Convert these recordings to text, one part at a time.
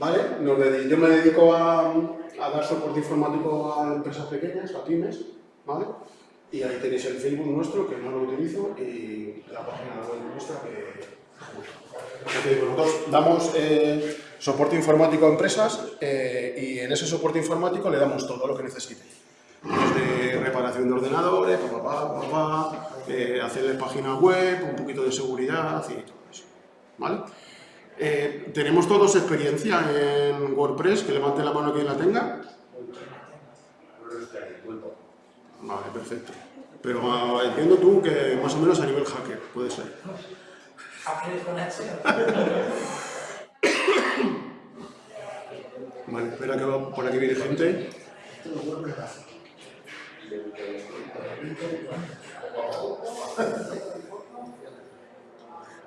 ¿vale? Nos yo me dedico a, a dar soporte informático a empresas pequeñas, a pymes, ¿vale? Y ahí tenéis el Facebook nuestro, que no lo utilizo, y la página web nuestra, que... Digo, nosotros damos eh, soporte informático a empresas eh, y en ese soporte informático le damos todo lo que necesite. Desde reparación de ordenadores, pa, pa, pa, pa, eh, hacerle página web, un poquito de seguridad y todo eso. ¿Vale? Eh, ¿Tenemos todos experiencia en WordPress? Que levante la mano quien la tenga. Vale, perfecto. Pero ah, entiendo tú que más o menos a nivel hacker, puede ser. Hacer con H. Vale, espera que va- por aquí viene gente.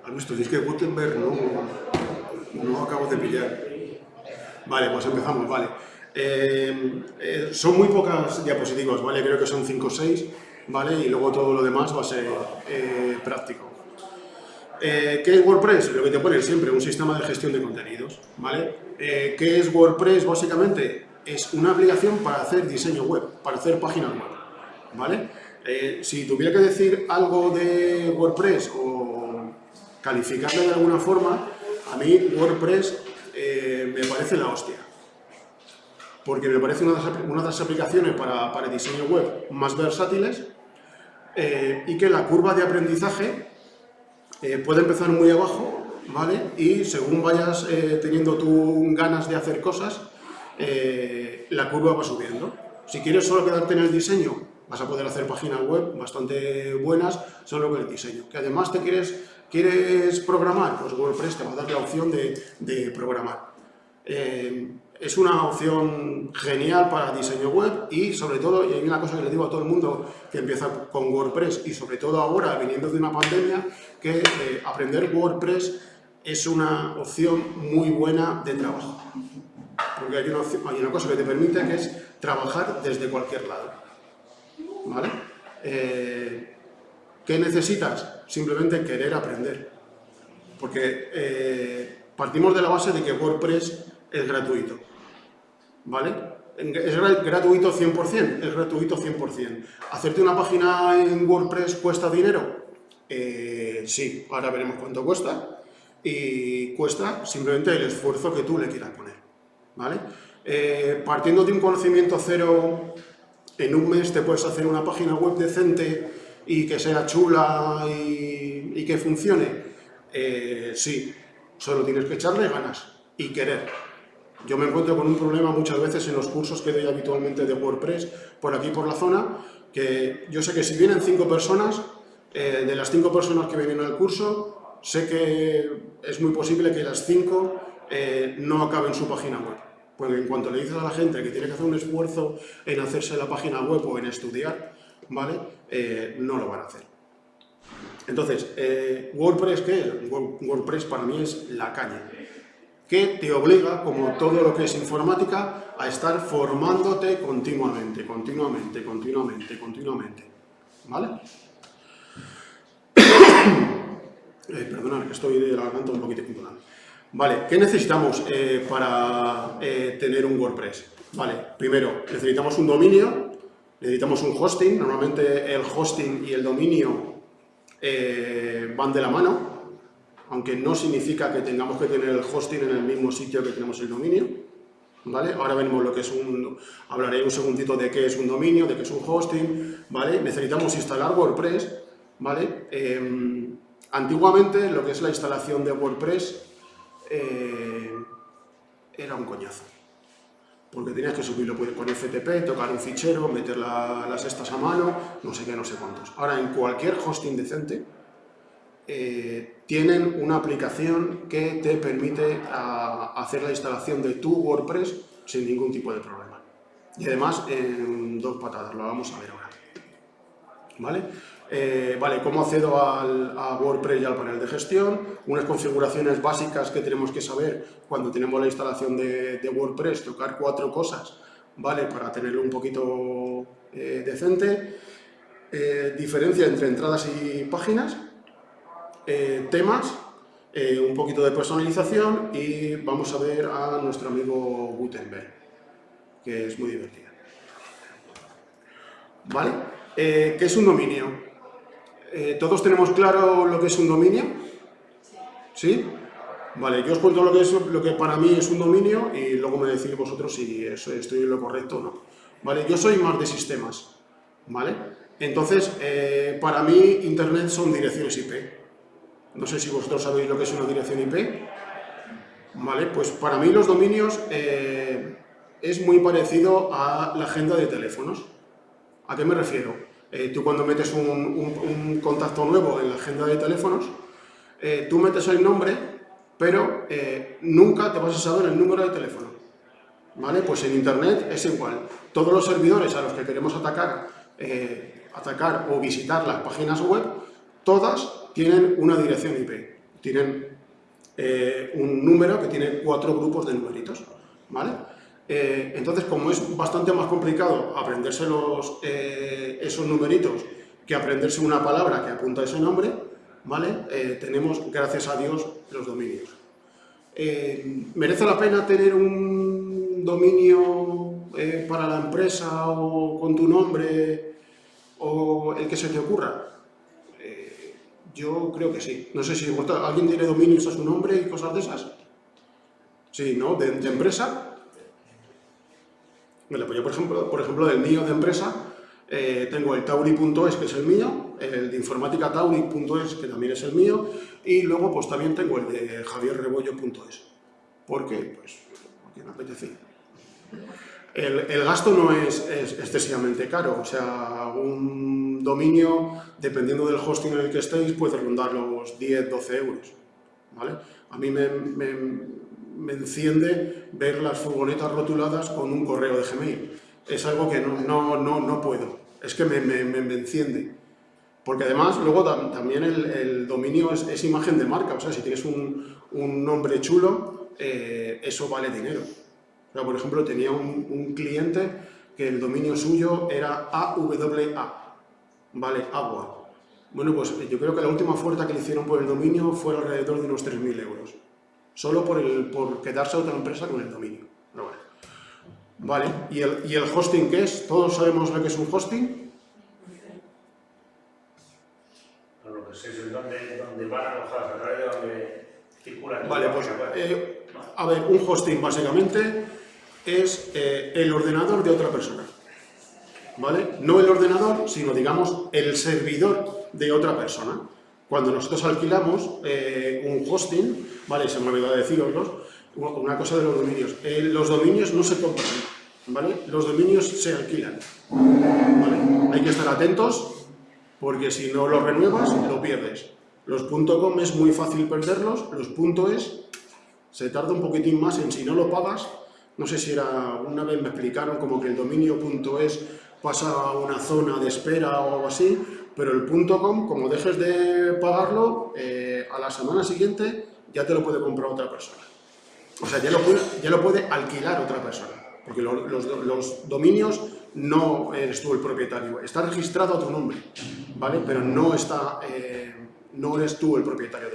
¿Has visto? Si es que Gutenberg no, no acabo de pillar. Vale, pues empezamos, vale. Eh, eh, son muy pocas diapositivas, ¿vale? Creo que son 5 o 6, ¿vale? Y luego todo lo demás va a ser eh, práctico. ¿Qué es WordPress? Lo que te pone siempre, un sistema de gestión de contenidos, ¿vale? ¿Qué es WordPress? Básicamente es una aplicación para hacer diseño web, para hacer páginas web, ¿vale? Si tuviera que decir algo de WordPress calificarle de alguna forma, a mí WordPress eh, me parece la hostia. Porque me parece una de las, aplicaciones para, para diseño web más versátiles eh, y que la curva de aprendizaje eh, puede empezar muy abajo, ¿vale? Y según vayas teniendo tú ganas de hacer cosas, la curva va subiendo. Si quieres solo quedarte en el diseño, vas a poder hacer páginas web bastante buenas solo con el diseño. Que además te quieres, quieres programar, pues WordPress te va a dar la opción de, programar. Eh, es una opción genial para diseño web y sobre todo, y hay una cosa que le digo a todo el mundo que empieza con WordPress y sobre todo ahora, viniendo de una pandemia, que eh, aprender WordPress es una opción muy buena de trabajo. Porque hay una, cosa que te permite que es trabajar desde cualquier lado. Eh, ¿Qué necesitas? Simplemente querer aprender. Porque eh, partimos de la base de que WordPress es gratuito. ¿Vale? Es gra- gratuito 100%, es gratuito 100%. ¿Hacerte una página en WordPress cuesta dinero? Eh, sí, ahora veremos cuánto cuesta. Y cuesta simplemente el esfuerzo que tú le quieras poner. ¿Vale? Eh, partiendo de un conocimiento cero, en un mes te puedes hacer una página web decente y que sea chula y, que funcione. Eh, sí, solo tienes que echarle ganas y querer. Yo me encuentro con un problema muchas veces en los cursos que doy habitualmente de WordPress por aquí por la zona, que yo sé que si vienen cinco personas, eh, de las cinco personas que vienen al curso, sé que es muy posible que las cinco eh, no acaben su página web. Porque en cuanto le dices a la gente que tiene que hacer un esfuerzo en hacerse la página web o en estudiar, ¿vale? Eh, no lo van a hacer. Entonces, eh, ¿WordPress qué es? Word- WordPress para mí es la caña que te obliga, como todo lo que es informática, a estar formándote continuamente, continuamente, continuamente, continuamente. ¿Vale? Eh, perdonad, que estoy de un poquito. Vale, ¿qué necesitamos eh, para tener un WordPress? Vale, primero, necesitamos un dominio, necesitamos un hosting, normalmente el hosting y el dominio eh, van de la mano, aunque no significa que tengamos que tener el hosting en el mismo sitio que tenemos el dominio, ¿vale? Ahora veremos lo que es un... hablaré un segundito de qué es un dominio, de qué es un hosting, ¿vale? Necesitamos instalar WordPress, ¿vale? Eh, antiguamente lo que es la instalación de WordPress eh, era un coñazo, porque tenías que subirlo pues, con FTP, tocar un fichero, meter la- las estas a mano, no sé qué, no sé cuántos. Ahora, en cualquier hosting decente, eh, tienen una aplicación que te permite hacer la instalación de tu WordPress sin ningún tipo de problema. Y además en dos patadas, lo vamos a ver ahora. ¿Vale? Eh, vale, ¿cómo accedo al, a WordPress y al panel de gestión? Unas configuraciones básicas que tenemos que saber cuando tenemos la instalación de, WordPress, tocar cuatro cosas, ¿vale? Para tenerlo un poquito eh, decente. Eh, diferencia entre entradas y páginas, temas un poquito de personalización y vamos a ver a nuestro amigo Gutenberg, que es muy divertido. ¿Vale? ¿Qué es un dominio? Eh, ¿Todos tenemos claro lo que es un dominio? ¿Sí? Vale, yo os cuento lo que, es, lo que para mí es un dominio y luego me decís vosotros si estoy en lo correcto o no. Vale, yo soy más de sistemas, ¿vale? Entonces, eh, para mí Internet son direcciones IP. No sé si vosotros sabéis lo que es una dirección IP. Vale, pues para mí los dominios eh, es muy parecido a la agenda de teléfonos. ¿A qué me refiero? Eh, tú cuando metes un, contacto nuevo en la agenda de teléfonos, tú metes el nombre pero eh, nunca te vas a saber el número de teléfono. ¿Vale? Pues en Internet es igual. Todos los servidores a los que queremos atacar, eh, atacar o visitar las páginas web, todas tienen una dirección IP. Tienen eh, un número que tiene cuatro grupos de numeritos. ¿Vale? Entonces, como es bastante más complicado aprenderse los, esos numeritos que aprenderse una palabra que apunta a ese nombre, ¿vale? Eh, tenemos, gracias a Dios, los dominios. Eh, ¿Merece la pena tener un dominio eh, para la empresa o con tu nombre o el que se te ocurra? yo creo que sí. No sé si alguien tiene dominios a su nombre y cosas de esas. Sí, ¿no? ¿De, empresa? Vale, pues yo, por ejemplo, por ejemplo, del mío de empresa, tengo el tauri.es, que es el mío, el de informática tauri.es, que también es el mío, y luego pues también tengo el de javierrebollo.es. ¿Por qué? Pues porque me apetece. El, el, gasto no es, excesivamente caro, o sea, un dominio, dependiendo del hosting en el que estéis, puede rondar los 10, 12 euros, ¿vale? A mí me, me enciende ver las furgonetas rotuladas con un correo de Gmail. Es algo que no, no, no, no puedo, es que me, me enciende. Porque además, luego también el, dominio es, imagen de marca, o sea, si tienes un, nombre chulo, eh, eso vale dinero. O sea, por ejemplo, tenía un, cliente que el dominio suyo era AWA, vale, agua. Bueno, pues yo creo que la última oferta que le hicieron por el dominio fue alrededor de unos 3.000 euros. Solo por, el, por quedarse a otra empresa con el dominio. vale. ¿Y el, ¿Y el hosting qué es? ¿Todos sabemos lo que es un hosting? donde, van alojadas, a través de donde circulan. Vale, pues, eh, a ver, un hosting básicamente es eh, el ordenador de otra persona. ¿Vale? No el ordenador, sino, digamos, el servidor de otra persona. Cuando nosotros alquilamos eh, un hosting, ¿vale? Se me olvidó deciroslos, una cosa de los dominios. los dominios no se compran, ¿vale? Los dominios se alquilan, ¿vale? Hay que estar atentos porque si no lo renuevas, lo pierdes. Los .com es muy fácil perderlos, los .es se tarda un poquitín más en si no lo pagas, no sé si era, una vez me explicaron como que el dominio .es pasa a una zona de espera o algo así, pero el .com, como dejes de pagarlo, eh, a la semana siguiente ya te lo puede comprar otra persona. O sea, ya lo puede, ya lo puede alquilar otra persona, porque los dominios no eres tú el propietario, está registrado a tu nombre, ¿vale? Pero no, está, eh, no eres tú el propietario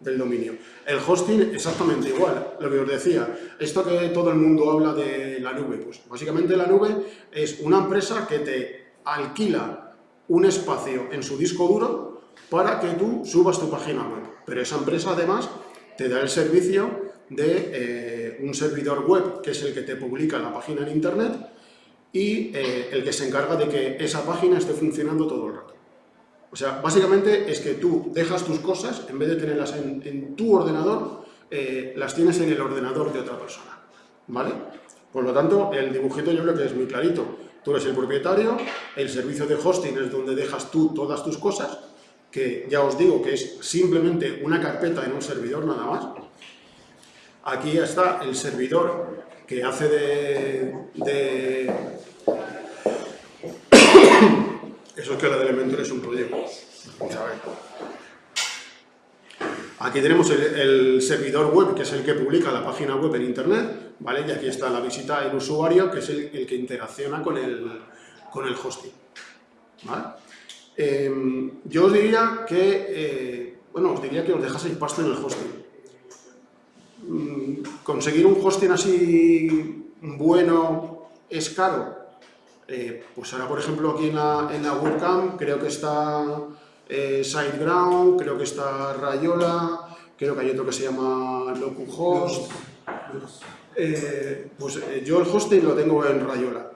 del, dominio. El hosting, exactamente igual, lo que os decía, esto que todo el mundo habla de la nube, pues básicamente la nube es una empresa que te alquila un espacio en su disco duro para que tú subas tu página web, pero esa empresa además te da el servicio de eh, un servidor web, que es el que te publica la página en internet, y eh, el que se encarga de que esa página esté funcionando todo el rato. O sea, básicamente es que tú dejas tus cosas, en vez de tenerlas en, tu ordenador, eh, las tienes en el ordenador de otra persona, ¿vale? Por lo tanto, el dibujito yo creo que es muy clarito. Tú eres el propietario, el servicio de hosting es donde dejas tú todas tus cosas, que ya os digo que es simplemente una carpeta en un servidor nada más. Aquí está el servidor que hace de eso es que la de Elementor es un proyecto. Aquí tenemos el, servidor web, que es el que publica la página web en Internet, ¿vale? Y aquí está la visita del usuario, que es el, que interacciona con el, con el hosting, ¿vale? Em, yo os diría que eh, bueno, os diría que os dejaseis pasta en el hosting. Mm, Conseguir un hosting así bueno es caro. Eh, pues ahora, por ejemplo, aquí en la, en WordCamp creo que está eh, SiteGround, creo que está Rayola, creo que hay otro que se llama LocuHost. Eh, pues eh, yo el hosting lo tengo en Rayola.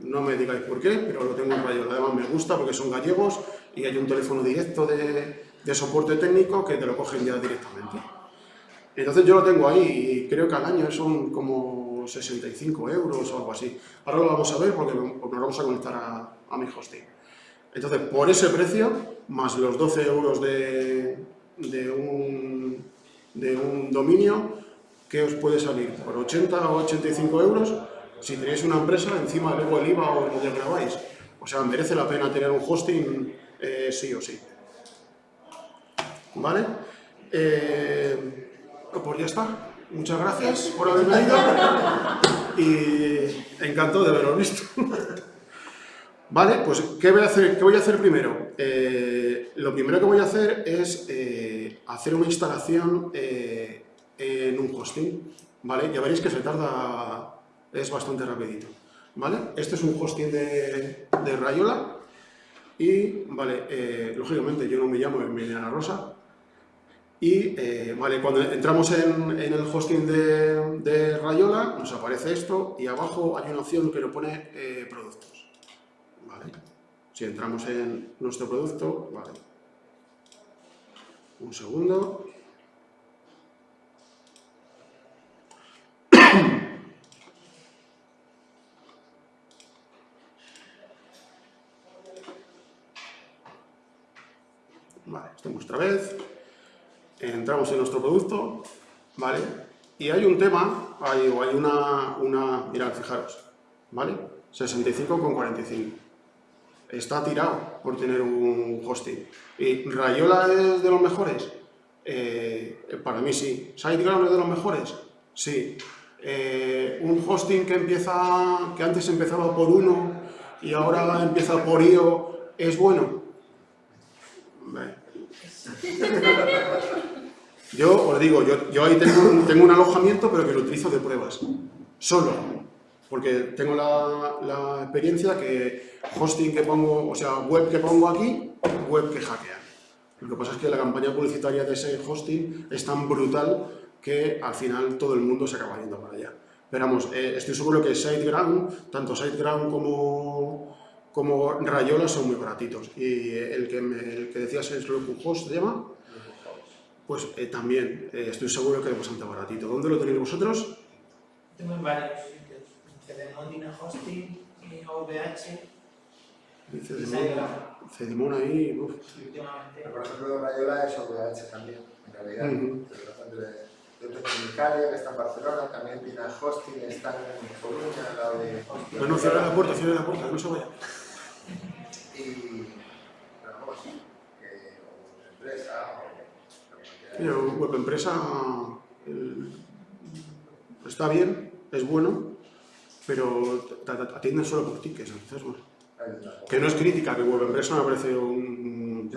No me digáis por qué, pero lo tengo en Rayola. Además me gusta porque son gallegos y hay un teléfono directo de, soporte técnico que te lo cogen ya directamente. Entonces yo lo tengo ahí y creo que al año son como 65 euros o algo así. Ahora lo vamos a ver porque nos vamos a conectar a, mi hosting. Entonces, por ese precio, más los 12 euros de, un, de un dominio, ¿qué os puede salir? ¿Por 80 o 85 euros? Si tenéis una empresa, encima luego el IVA o lo que grabáis. O sea, merece la pena tener un hosting eh, sí o sí. ¿Vale? Eh, pues ya está. Muchas gracias por haber venido y encantado de haberos visto. Vale, pues ¿qué voy a hacer, primero? Eh, lo primero que voy a hacer es eh, hacer una instalación en un hosting. ¿Vale? Ya veréis que se tarda, es bastante rapidito. ¿Vale? Este es un hosting de, Rayola y, vale, eh, lógicamente yo no me llamo Emiliana Rosa, y eh, vale, cuando entramos en, en el hosting de, de, Rayola, nos aparece esto y abajo hay una opción que nos pone eh, productos. Vale. Si entramos en nuestro producto, vale. Un segundo. Vale, estamos otra vez entramos en nuestro producto, ¿vale? Y hay un tema, hay, una, una, mirad, fijaros, ¿vale? 65,45. Está tirado por tener un hosting. ¿Y Rayola es de los mejores? Eh, para mí sí. ¿SiteGround es de los mejores? Sí. Eh, un hosting que empieza, que antes empezaba por uno y ahora empieza por IO, ¿es bueno? Yo os digo, yo, yo ahí tengo un, tengo un, alojamiento, pero que lo utilizo de pruebas, solo, porque tengo la, la, experiencia que hosting que pongo, o sea, web que pongo aquí, web que hackean. Lo que pasa es que la campaña publicitaria de ese hosting es tan brutal que al final todo el mundo se acaba yendo para allá. Pero vamos, eh, estoy seguro que SiteGround, tanto SiteGround como, como Rayola son muy baratitos. Y el que, me, el que decías es Localhost, ¿se llama? Pues eh, también, eh, estoy seguro que es bastante baratito. ¿Dónde lo tenéis vosotros? Tengo en varios sitios. Cedemon, Hosting, OVH. Y Cedemon ahí, uff. Pero por ejemplo, Rayola es OVH también, en realidad. Uh -huh. de, de Comunicalia, que está en Barcelona, también Pina Hosting, está en Coruña, al lado de... No, no, cierra la puerta, cierra la puerta, no se vaya. Y... una empresa Mira, web empresa el, está bien, es bueno, pero atienden solo por tickets, entonces, bueno, que no es crítica, que web empresa me parece un,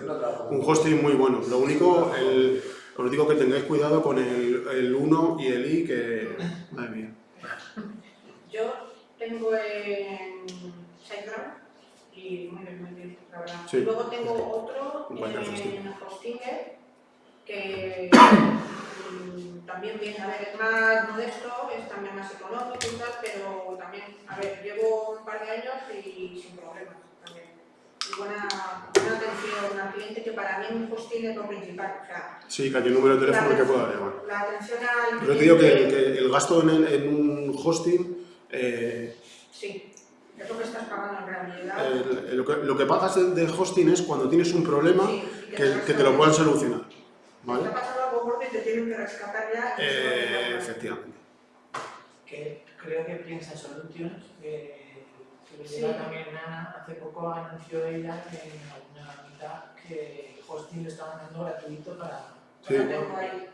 un hosting muy bueno. Lo único, el, os digo que tengáis cuidado con el, el 1 y el i, que, madre mía. Yo tengo en SiteGround y muy bien. Sí. Luego tengo otro Encuentra en hosting. Hostinger que mm, también viene, a ver, es más modesto, es también más económico y tal, pero también, a ver, llevo un par de años y sin problemas también. Y buena, buena atención al cliente, que para mí un hosting es lo principal, o sea... Sí, que hay un número de teléfono que pueda llamar. La atención al cliente... Pero te digo que, que el gasto en, en un hosting... Eh, sí. Es lo que estás pagando en realidad. El, lo, que, lo, que, pagas de, de, hosting es cuando tienes un problema sí, que, que, que te lo puedan solucionar. ¿Vale? Te ha pasado algo porque te tienen que rescatar ya. Eh, efectivamente. Que creo que piensa Solutions, que, que sí. también Ana, hace poco anunció ella que en alguna mitad que hosting lo estaban dando gratuito para. Sí. para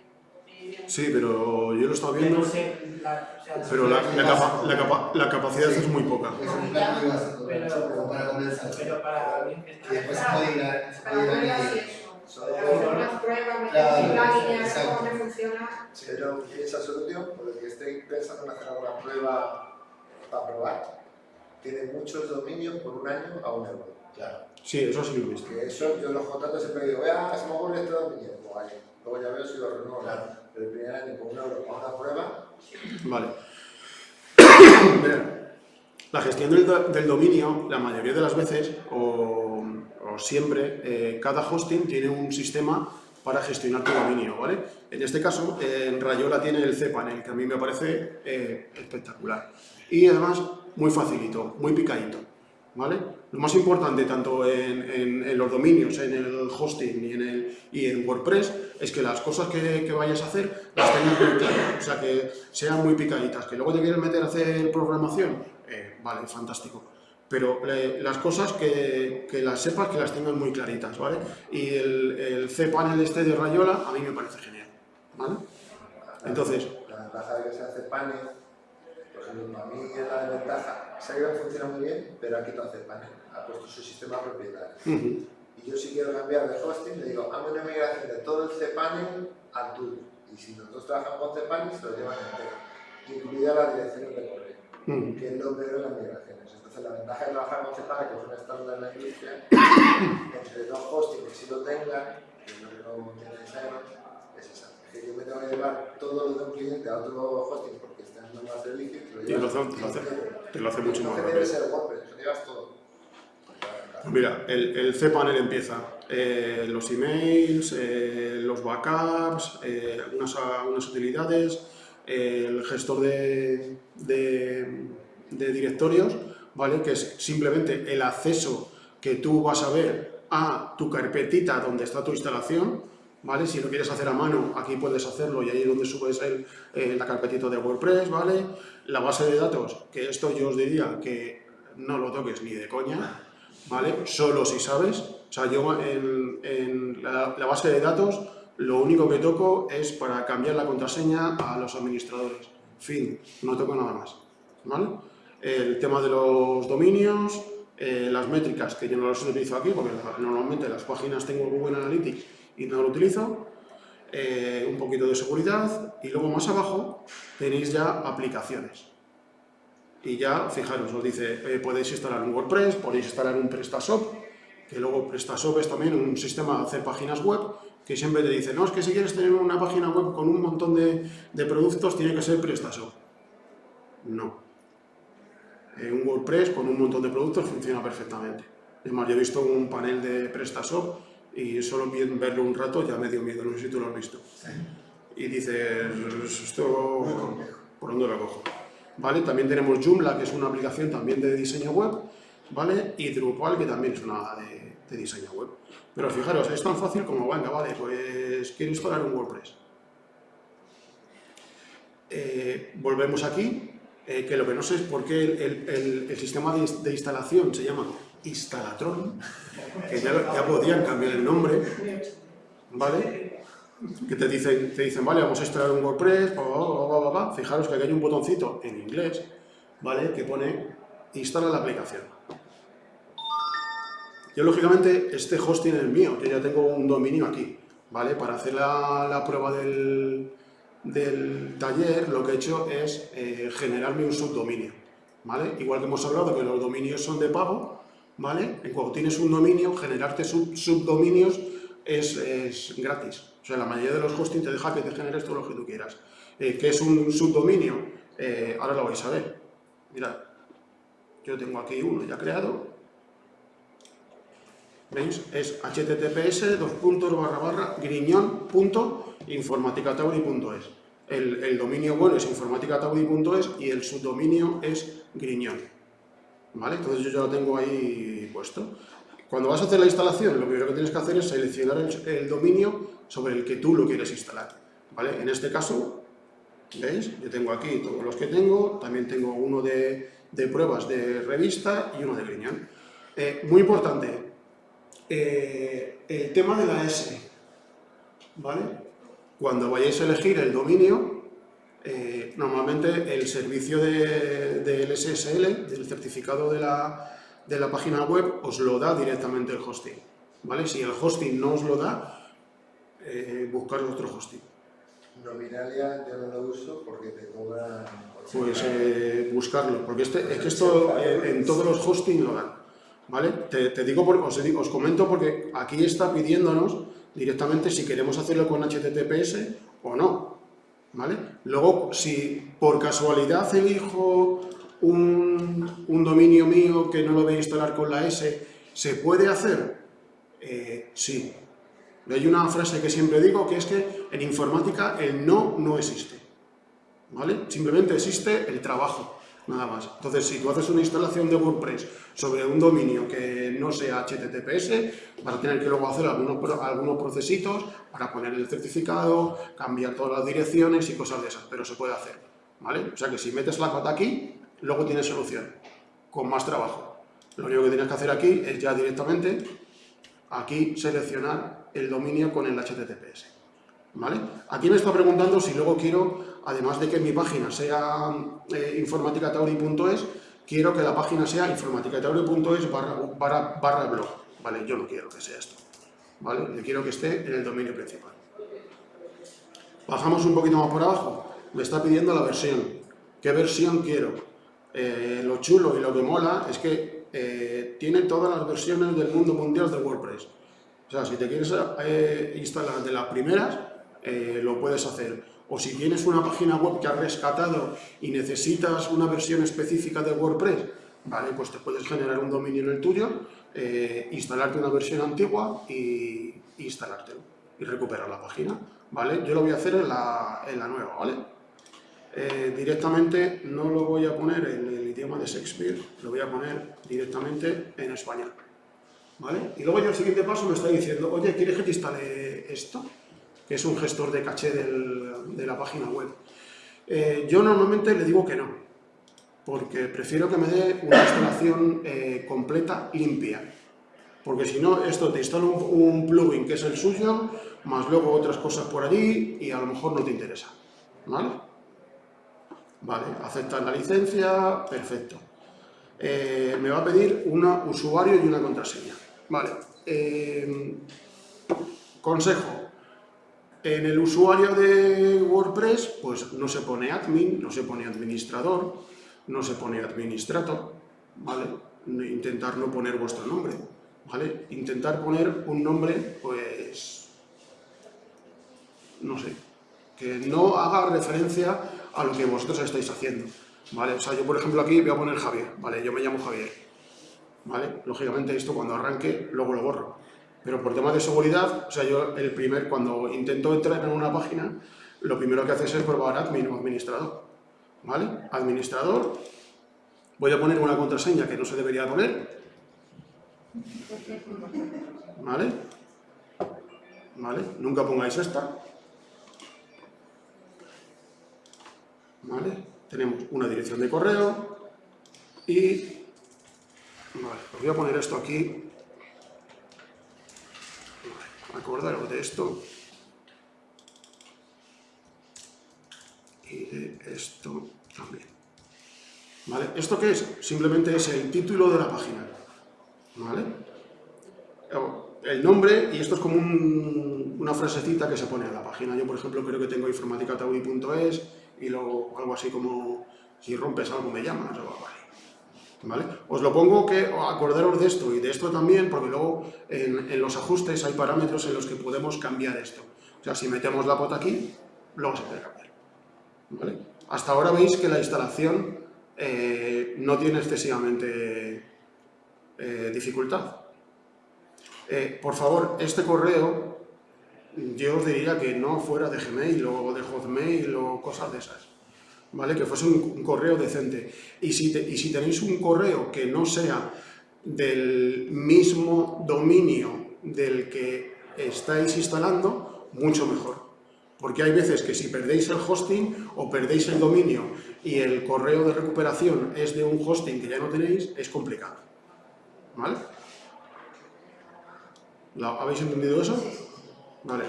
Sí, pero yo lo estaba viendo. Pero, sé, la, o sea, pero la, la, capa, la, capa, la, capacidad sí. es muy poca. Es un plan muy básico, pero, pero para comenzar. Pero para alguien que está. Y después se puede ir a. Se puede ir a unas pruebas, meter en la línea, exacto. cómo me funciona. Pero ¿y esa solución, por el que estoy pensando en hacer alguna prueba para probar, tiene muchos dominios por un año a un euro. Claro. Sí, eso sí lo he visto. Que eso yo los contratos siempre digo, vea, se me ocurre este dominio, pues vale. Luego ya veo si lo renuevo. Claro. El primer año con un euro para una prueba, Vale. Mira, la gestión del, do- del dominio, la mayoría de las veces, o, o siempre, eh, cada hosting tiene un sistema para gestionar tu dominio, ¿vale? En este caso, eh, en Rayola tiene el cPanel, que a mí me parece eh, espectacular. Y además, muy facilito, muy picadito, ¿vale? Lo más importante, tanto en, en- en los dominios, en el hosting y en, el, y en WordPress, es que las cosas que, que vayas a hacer las tengas muy claras, o sea, que sean muy picaditas. Que luego te quieres meter a hacer programación, eh, vale, fantástico. Pero eh, las cosas que, que las sepas, que las tengas muy claritas, ¿vale? Y el, el cPanel este de Rayola a mí me parece genial, ¿vale? Entonces, la ventaja de que se hace panel, por ejemplo, para mí es la desventaja. Telegram funciona muy bien, pero ha quitado panel, ha puesto su sistema propietario. Y yo si quiero cambiar de hosting, le digo, hazme una migración de todo el cPanel al tuyo. Y si nosotros trabajamos con cPanel, se lo llevan entero, incluida la dirección de correo, que es lo peor de las migraciones. Entonces la ventaja de trabajar con cPanel, que es un estándar en la industria, entre dos hostings que sí lo tengan, que es lo que no tiene esa. Que yo me tengo que llevar todo lo de un cliente a otro hosting porque está en más servicio y te lo Y llevas te lo hace- te lo hace mucho más rápido. ser WordPress, llevas todo. Mira, el, el cPanel empieza eh, los emails, eh, los backups, eh, unas, unas utilidades, eh, el gestor de, de- de directorios, ¿vale? Que es simplemente el acceso que tú vas a ver a tu carpetita donde está tu instalación, ¿vale? Si lo quieres hacer a mano, aquí puedes hacerlo y ahí es donde subes el, la carpetita de WordPress, ¿vale? La base de datos, que esto yo os diría que no lo toques ni de coña, ¿vale? Solo si sabes. O sea, yo en, la, base de datos lo único que toco es para cambiar la contraseña a los administradores. Fin, no toco nada más, ¿vale? El tema de los dominios, eh, las métricas, que yo no las utilizo aquí, porque normalmente las páginas tengo Google Analytics y no lo utilizo, eh, un poquito de seguridad, y luego más abajo tenéis ya aplicaciones. Y ya, fijaros, os dice, eh, podéis instalar un WordPress, podéis instalar un PrestaShop, que luego PrestaShop es también un sistema de hacer páginas web, que siempre te dice, no, es que si quieres tener una página web con un montón de, productos, tiene que ser PrestaShop. No. Eh, un WordPress con un montón de productos funciona perfectamente. Es más, yo he visto un panel de PrestaShop y solo verlo un rato ya me dio miedo, no sé si tú lo has visto. Y dices, esto, ¿por dónde lo cojo? ¿Vale? También tenemos Joomla, que es una aplicación también de diseño web, ¿vale? Y Drupal, que también es una de, de diseño web. Pero fijaros, es tan fácil como, venga, vale, pues quiero instalar un WordPress. Eh, volvemos aquí, eh, que lo que no sé es por qué el, el- el- el sistema de, de instalación se llama Instalatron, que ya, ya podrían cambiar el nombre, ¿vale? Que te dicen, te dicen, vale, vamos a instalar un WordPress, pa. fijaros que aquí hay un botoncito en inglés, ¿vale? Que pone instala la aplicación. Yo, lógicamente, este hosting es mío, yo ya tengo un dominio aquí, ¿vale? Para hacer la, la prueba del, del taller, lo que he hecho es eh, generarme un subdominio, ¿vale? Igual que hemos hablado que los dominios son de pago, ¿vale? Cuando tienes un dominio, generarte sub- subdominios es, gratis. O sea, la mayoría de los hosting te deja que te generes todo lo que tú quieras. Eh, ¿Qué es un subdominio? Eh, ahora lo vais a ver. Mirad, yo tengo aquí uno ya creado. ¿Veis? Es https dos puntos barra barra griñón. El, dominio bueno es informaticatauri.es y el subdominio es griñón. ¿Vale? Entonces yo ya lo tengo ahí puesto. Cuando vas a hacer la instalación, lo primero que tienes que hacer es seleccionar el, dominio sobre el que tú lo quieres instalar. ¿Vale? En este caso, ¿veis? Yo tengo aquí todos los que tengo, también tengo uno de, de pruebas de revista y uno de Griñón. Eh, muy importante, eh, el tema de la S, ¿vale? Cuando vayáis a elegir el dominio, eh, normalmente el servicio de- del SSL, del certificado de la, de la página web, os lo da directamente el hosting, ¿vale? Si el hosting no os lo da, eh, buscar otro hosting. Nominalia yo no lo uso porque te cobran... Pues eh, buscarlo, porque este, es que esto eh, en todos los hosting lo dan. ¿Vale? Te, te digo, por- os, digo- os comento porque aquí está pidiéndonos directamente si queremos hacerlo con HTTPS o no. ¿Vale? Luego, si por casualidad elijo un, un dominio mío que no lo voy a instalar con la S, ¿se puede hacer? Eh, sí. Hay una frase que siempre digo que es que en informática el no no existe. ¿Vale? Simplemente existe el trabajo, nada más. Entonces, si tú haces una instalación de WordPress sobre un dominio que no sea HTTPS, vas a tener que luego hacer algunos, pro- algunos procesitos para poner el certificado, cambiar todas las direcciones y cosas de esas, pero se puede hacer, ¿vale? O sea que si metes la pata aquí, luego tienes solución, con más trabajo. Lo único que tienes que hacer aquí es ya directamente, aquí seleccionar el dominio con el HTTPS. ¿Vale? Aquí me está preguntando si luego quiero, además de que mi página sea eh, informaticatauri.es, quiero que la página sea informaticatauri.es barra, barra, blog. Vale, yo no quiero que sea esto. ¿Vale? Yo quiero que esté en el dominio principal. Bajamos un poquito más por abajo. Me está pidiendo la versión. ¿Qué versión quiero? Eh, lo chulo y lo que mola es que eh, tiene todas las versiones del mundo mundial de WordPress. O sea, si te quieres eh, instalar de las primeras, lo puedes hacer. O si tienes una página web que has rescatado y necesitas una versión específica de WordPress, vale, pues te puedes generar un dominio en el tuyo, eh, instalarte una versión antigua y instalártelo y recuperar la página, ¿vale? Yo lo voy a hacer en la, en la nueva, ¿vale? Eh, directamente no lo voy a poner en el idioma de Shakespeare, lo voy a poner directamente en español. ¿Vale? Y luego ya el siguiente paso me está diciendo, oye, ¿quieres que te instale esto? Que es un gestor de caché de la página web. Eh, yo normalmente le digo que no, porque prefiero que me dé una instalación eh, completa, limpia. Porque si no, esto te instala un, plugin que es el suyo, más luego otras cosas por allí, y a lo mejor no te interesa. ¿Vale? Vale, aceptar la licencia, perfecto. Eh, me va a pedir un usuario y una contraseña. Vale. consejo. En el usuario de WordPress, pues no se pone admin, no se pone administrador, no se pone administrator, ¿vale? Intentar no poner vuestro nombre, ¿vale? Intentar poner un nombre, pues, no sé, que no haga referencia a lo que vosotros estáis haciendo, ¿vale? O sea, yo por ejemplo aquí voy a poner Javier, ¿vale? Yo me llamo Javier, ¿vale? Lógicamente esto cuando arranque luego lo borro, pero por temas de seguridad, o sea, yo el primer, cuando intento entrar en una página, lo primero que haces es probar administrador, ¿vale? Administrador, voy a poner una contraseña que no se debería poner, ¿vale? ¿Vale? Nunca pongáis esta, ¿vale? Tenemos una dirección de correo y, vale, os voy a poner esto aquí, acordaros de esto y de esto también, ¿vale? ¿Esto qué es? Simplemente es el título de la página, ¿vale? El nombre, y esto es como un- una frasecita que se pone en la página. Yo, por ejemplo, creo que tengo informaticatauri.es y luego algo así como si rompes algo me llamas o algo. ¿Vale? Os lo pongo que acordaros de esto y de esto también, porque luego en, los ajustes hay parámetros en los que podemos cambiar esto. O sea, si metemos la pota aquí, luego se puede cambiar. Hasta ahora veis que la instalación eh, no tiene excesivamente eh, dificultad. Eh, por favor, este correo yo os diría que no fuera de Gmail o de Hotmail o cosas de esas. ¿Vale? Que fuese un, correo decente. Y si, y si tenéis un correo que no sea del mismo dominio del que estáis instalando, mucho mejor. Porque hay veces que si perdéis el hosting o perdéis el dominio y el correo de recuperación es de un hosting que ya no tenéis, es complicado. ¿Vale? ¿La- ¿Habéis entendido eso?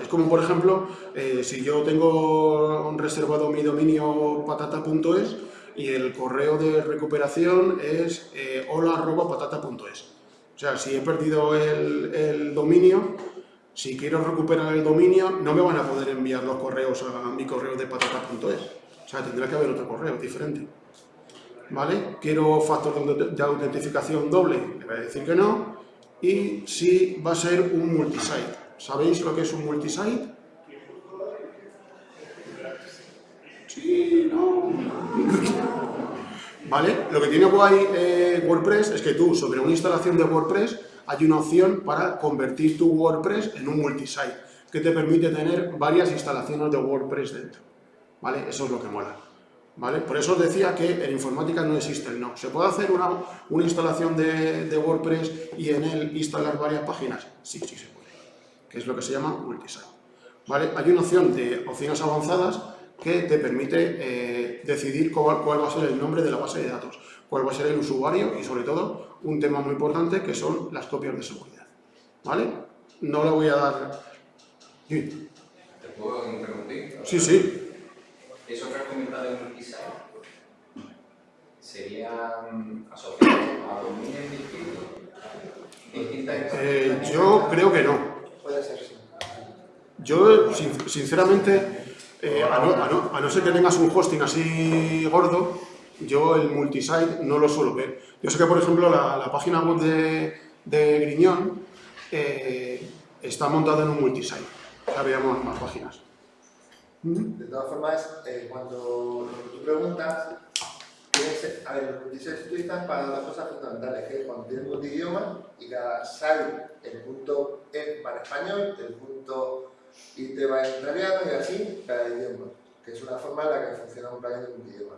Es como por ejemplo, eh, si yo tengo reservado mi dominio patata.es y el correo de recuperación es eh, hola arroba patata.es. O sea, si he perdido el, el dominio, Si quiero recuperar el dominio, no me van a poder enviar los correos a mi correo de patata.es. O sea, tendrá que haber otro correo diferente. ¿Vale? Quiero factor de, de autentificación doble, le voy a decir que no. Y si va a ser un multisite. ¿Sabéis lo que es un multisite? Sí, no. ¿Vale? Lo que tiene eh, WordPress es que tú, sobre una instalación de WordPress, hay una opción para convertir tu WordPress en un multisite, que te permite tener varias instalaciones de WordPress dentro. ¿Vale? Eso es lo que mola. ¿Vale? Por eso os decía que en informática no existe el no. ¿Se puede hacer una, una instalación de, de WordPress y en él instalar varias páginas? Sí, sí se puede. Que es lo que se llama multisite. ¿Vale? Hay una opción de opciones avanzadas que te permite eh, decidir cuál, cuál, va a ser el nombre de la base de datos, cuál va a ser el usuario y sobre todo un tema muy importante que son las copias de seguridad. ¿Vale? No lo voy a dar... Sí. ¿Te puedo interrumpir? Sí, sí. Eso que has comentado en multisite sería asociado a dominios distintos. Eh, yo creo que no. Puede ser, sí. Yo, sin- sinceramente, eh, a, no, a no- a no ser que tengas un hosting así gordo, yo el multisite no lo suelo ver. Yo sé que, por ejemplo, la, la página web de, de Griñón eh, está montada en un multisite. Ya veamos más páginas. De todas formas, eh, cuando tú preguntas, tienes, a ver, los multisites se utilizan para dos cosas fundamentales, que es cuando tienes multidioma y cada site, el punto E va en español, el punto IT va en italiano y así cada idioma, que es una forma en la que funciona un plugin de multidioma.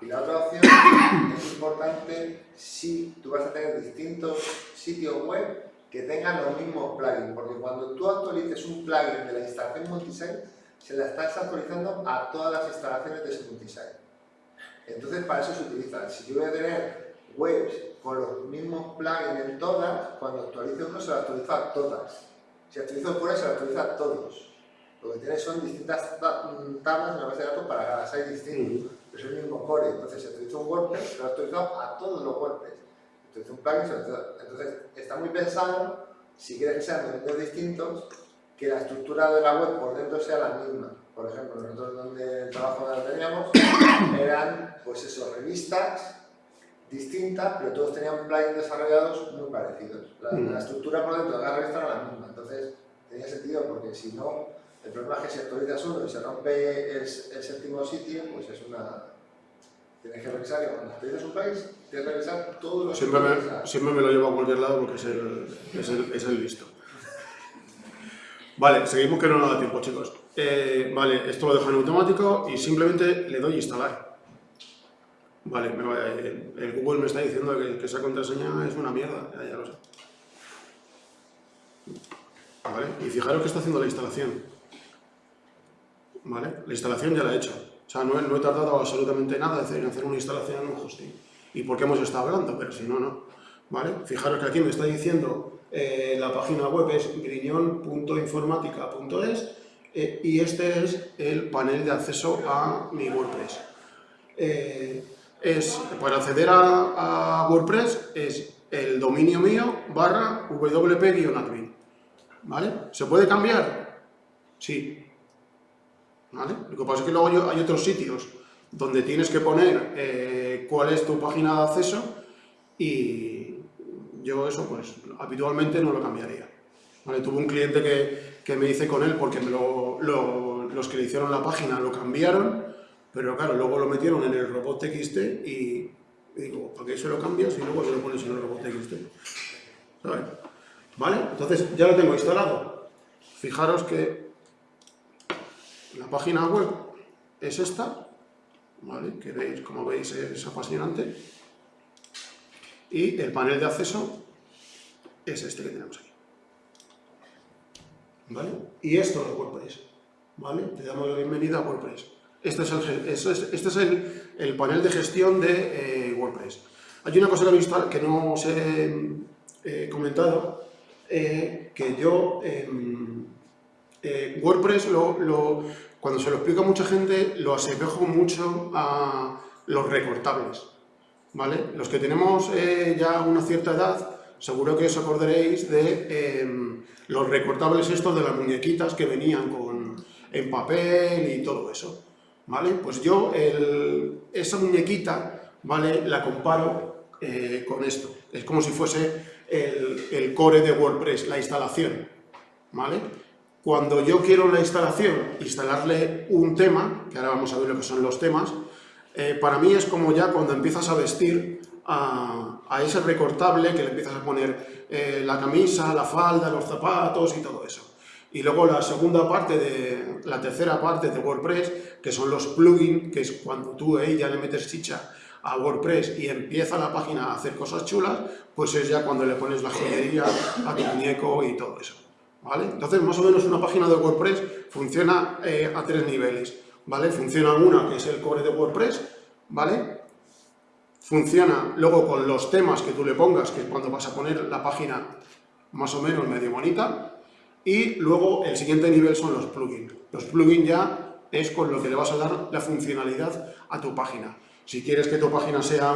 Y la otra opción es importante si tú vas a tener distintos sitios web que tengan los mismos plugins, porque cuando tú actualices un plugin de la instalación multisite, se la estás actualizando a todas las instalaciones de ese multisite. Entonces, para eso se utiliza. Si yo voy a tener webs con los mismos plugins en todas, cuando actualice uno se lo actualiza a todas. Si actualizo por eso, se lo actualiza a todos. Lo que tienes son distintas ta- mm, tablas en la base de datos para cada site distinto. Pero es el mismo core. Entonces, si actualizo un WordPress, se lo actualiza a todos los WordPress. Entonces, un plugin se lo actualiza. Entonces, está muy pensado, si quieres que sean dominios distintos, que la estructura de la web por dentro sea la misma. Por ejemplo, nosotros donde el trabajo donde lo teníamos eran, pues eso, revistas distintas, pero todos tenían plugins desarrollados muy parecidos. La, Mm. la estructura por dentro de cada revista era la misma, entonces tenía sentido porque si no, el problema es que si actualizas uno y se rompe el, el séptimo sitio, pues es una... Tienes que revisar que cuando actualizas un plugin, tienes que revisar todos los Siempre me, siempre me lo llevo a cualquier lado porque es el, es el, es el listo. Vale, seguimos que no nos da tiempo, chicos. Eh, vale, esto lo dejo en automático y simplemente le doy instalar. Vale, me va- el, el Google me está diciendo que, esa contraseña es una mierda, ya, lo sé. Vale, y fijaros que está haciendo la instalación. Vale, la instalación ya la he hecho. O sea, no he, tardado absolutamente nada en hacer, una instalación en un hosting. ¿Y por qué hemos estado hablando? Pero si no, no. ¿Vale? Fijaros que aquí me está diciendo eh, la página web es griñón.informática.es eh, y este es el panel de acceso a mi WordPress. Eh, es, para acceder a, WordPress es el dominio mío barra wp-admin. ¿Vale? ¿Se puede cambiar? Sí. ¿Vale? Lo que pasa es que luego hay- otros sitios donde tienes que poner eh, cuál es tu página de acceso y yo eso pues habitualmente no lo cambiaría. ¿Vale? Tuve un cliente que, que me hice con él porque los que le hicieron la página lo cambiaron, pero claro, luego lo metieron en el robot TXT y, digo, ¿para qué se lo cambias y luego se lo pones en el robot TXT? ¿Sabes? ¿Vale? Entonces ya lo tengo instalado. Fijaros que la página web es esta, ¿vale? Que veis, como veis, es apasionante. Y el panel de acceso es este que tenemos aquí. ¿Vale? Y esto es WordPress, ¿vale? Te damos la bienvenida a WordPress. Este es el, este es el, el panel de gestión de eh, WordPress. Hay una cosa que, he visto- que no os he eh, comentado, eh, que yo... em, eh, WordPress, lo, lo- cuando se lo explico a mucha gente, lo asemejo mucho a los recortables. ¿vale? Los que tenemos eh, ya una cierta edad seguro que os acordaréis de em, los recortables estos de las muñequitas que venían con, en papel y todo eso, ¿vale? Pues yo el- esa muñequita, ¿vale? La comparo eh, con esto. Es como si fuese el, core de WordPress, la instalación, ¿vale? Cuando yo quiero la instalación instalarle un tema, que ahora vamos a ver lo que son los temas, eh, para mí es como ya cuando empiezas a vestir a, a ese recortable que le empiezas a poner eh, la camisa, la falda, los zapatos y todo eso. Y luego la segunda parte, de la tercera parte de WordPress, que son los plugins, que es cuando tú ahí ya le metes chicha a WordPress y empieza la página a hacer cosas chulas, pues es ya cuando le pones la joyería a tu muñeco y todo eso. ¿Vale? Entonces, más o menos una página de WordPress funciona eh, a tres niveles, ¿vale? Funciona una, que es el core de WordPress, ¿vale? Funciona luego con los temas que tú le pongas, que es cuando vas a poner la página más o menos medio bonita, y luego el siguiente nivel son los plugins. Los plugins ya es con lo que le vas a dar la funcionalidad a tu página. Si quieres que tu página sea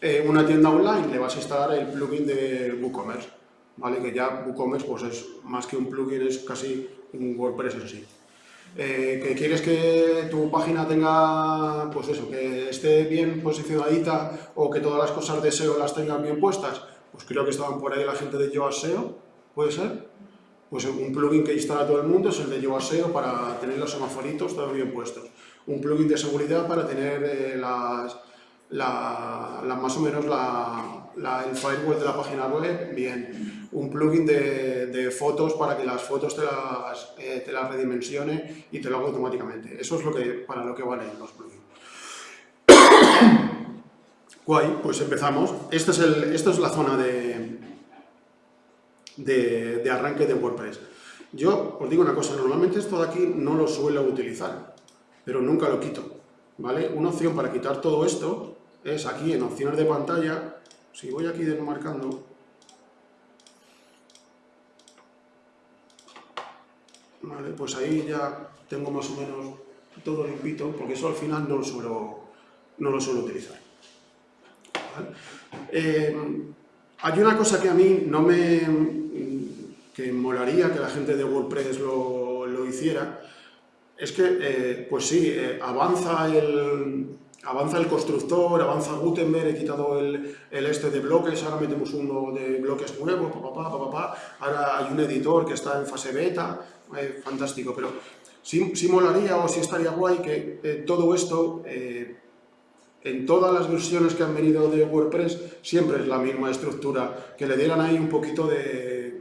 eh, una tienda online, le vas a instalar el plugin de WooCommerce, ¿vale? Que ya WooCommerce pues es más que un plugin, es casi un WordPress en sí. Eh, que quieres que tu página tenga, pues eso, que esté bien posicionadita o que todas las cosas de SEO las tengan bien puestas, pues creo que estaban por ahí la gente de Yoast SEO, ¿puede ser? Pues un plugin que instala todo el mundo es el de Yoast SEO para tener los semaforitos todos bien puestos. Un plugin de seguridad para tener eh, las, la, la- más o menos la, la- el firewall de la página web bien. Un plugin de, de fotos para que las fotos te las, eh, te las redimensione y te lo haga automáticamente. Eso es lo que, para lo que valen los plugins. Guay, pues empezamos. Esta es, el, esto es la zona de, de, arranque de WordPress. Yo os digo una cosa, normalmente esto de aquí no lo suelo utilizar, pero nunca lo quito, ¿vale? Una opción para quitar todo esto es aquí en opciones de pantalla, si voy aquí marcando, vale, pues ahí ya tengo más o menos todo limpito, porque eso al final no lo suelo, no lo suelo utilizar. Eh, hay una cosa que a mí no me... que molaría que la gente de WordPress lo, lo hiciera, es que, eh, pues sí, eh, avanza, el, avanza el constructor, avanza Gutenberg, he quitado el, el este de bloques, ahora metemos uno de bloques nuevos, pa, pa, pa, pa, pa, ahora hay un editor que está en fase beta, eh, fantástico, pero sí, sí molaría o sí estaría guay que todo esto... en todas las versiones que han venido de WordPress siempre es la misma estructura, que le dieran ahí un poquito de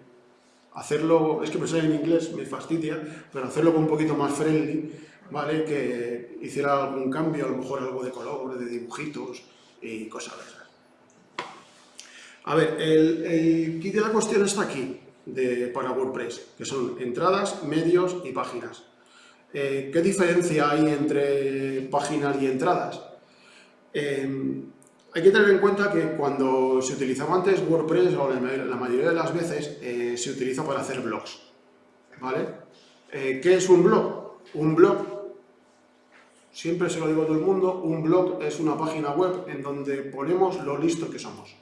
hacerlo, es que pensar en inglés me fastidia, pero hacerlo con un poquito más friendly, ¿vale? Que hiciera algún cambio, a lo mejor algo de color, de dibujitos y cosas de esas. A ver, el, el kit de la cuestión está aquí, de, para WordPress, que son entradas, medios y páginas. Eh, ¿Qué diferencia hay entre páginas y entradas? Eh, hay que tener en cuenta que cuando se utilizaba antes WordPress, o la mayoría de las veces, eh, se utiliza para hacer blogs. ¿Vale? Eh, ¿Qué es un blog? Un blog, siempre se lo digo a todo el mundo, un blog es una página web en donde ponemos lo listo que somos.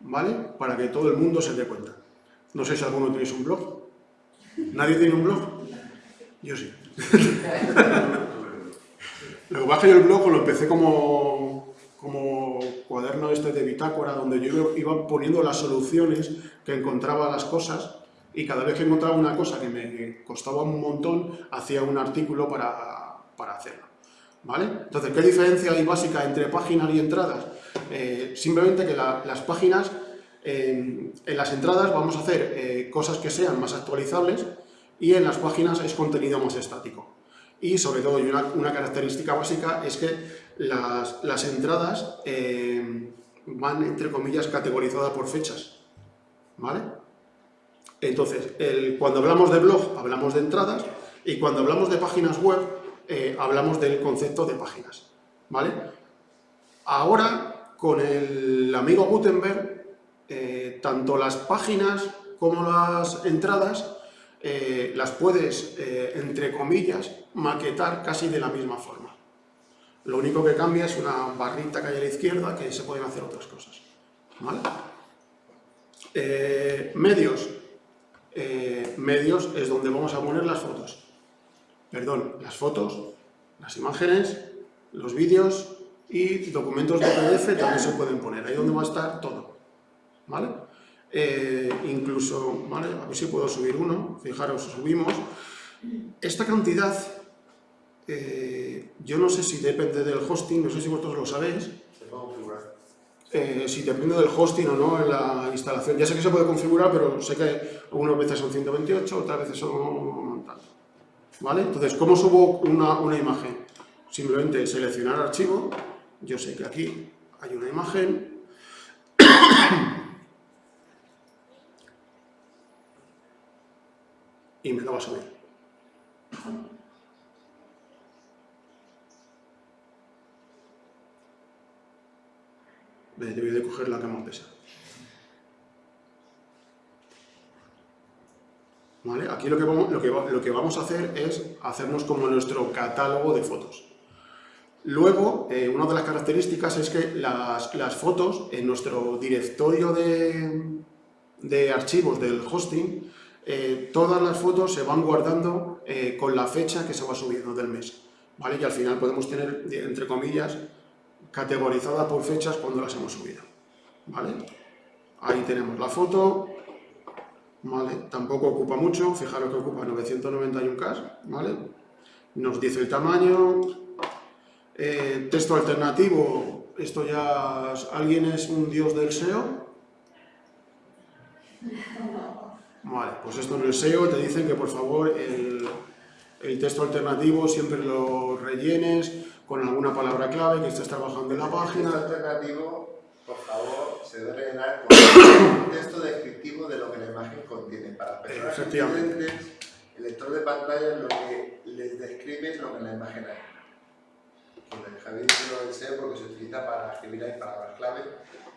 ¿Vale? Para que todo el mundo se dé cuenta. No sé si alguno tenéis un blog. ¿Nadie tiene un blog? Yo sí. Lo que pasa es que yo el blog lo empecé como, como cuaderno este de bitácora, donde yo iba poniendo las soluciones que encontraba las cosas y cada vez que encontraba una cosa que me costaba un montón, hacía un artículo para, para hacerlo. ¿Vale? Entonces, ¿qué diferencia hay básica entre páginas y entradas? Eh, simplemente que la- las páginas, en las entradas vamos a hacer eh, cosas que sean más actualizables y en las páginas es contenido más estático. Y sobre todo, una, característica básica es que las, las entradas eh, van, entre comillas, categorizadas por fechas. ¿Vale? Entonces, cuando hablamos de blog, hablamos de entradas, y cuando hablamos de páginas web, eh, hablamos del concepto de páginas. ¿Vale? Ahora, con el amigo Gutenberg, eh, tanto las páginas como las entradas eh, las puedes, eh, entre comillas, maquetar casi de la misma forma. Lo único que cambia es una barrita que hay a la izquierda que se pueden hacer otras cosas. ¿Vale? Eh, medios. Medios es donde vamos a poner las fotos. Perdón, las fotos, las imágenes, los vídeos y documentos de PDF también se pueden poner. Ahí donde va a estar todo. ¿Vale? Eh, incluso, ¿vale? A ver si puedo subir uno. Fijaros, subimos. Esta cantidad, eh, yo no sé si depende del hosting, no sé si vosotros lo sabéis, eh, si depende del hosting o no en la instalación. Ya sé que se puede configurar, pero sé que algunas veces son 128, otras veces son tanto. ¿Vale? Entonces, ¿cómo subo una, una imagen? Simplemente seleccionar archivo, yo sé que aquí hay una imagen, y me la va a subir. Ve, Debí de coger la que más. ¿Vale? Aquí lo que, vamos, lo, que vamos a hacer es hacernos como nuestro catálogo de fotos. Luego, eh, una de las características es que las, fotos en nuestro directorio de archivos del hosting, eh, todas las fotos se van guardando eh, con la fecha que se va subiendo del mes. ¿vale? Y al final podemos tener, entre comillas, categorizadas por fechas cuando las hemos subido. ¿vale? Ahí tenemos la foto, ¿vale? Tampoco ocupa mucho, fijaros que ocupa 991K, ¿vale? Nos dice el tamaño, eh, texto alternativo, esto ya, ¿alguien es un dios del SEO? Vale, pues esto en el SEO te dicen que por favor el, el texto alternativo siempre lo rellenes con alguna palabra clave que estés trabajando en la El página. texto alternativo, por favor, se debe rellenar con un texto descriptivo de lo que la imagen contiene. Para personas Efectivamente. el lector de pantalla lo que les describe lo que la imagen hay. Bueno, Javier dice lo del SEO porque se utiliza para escribir ahí palabras clave,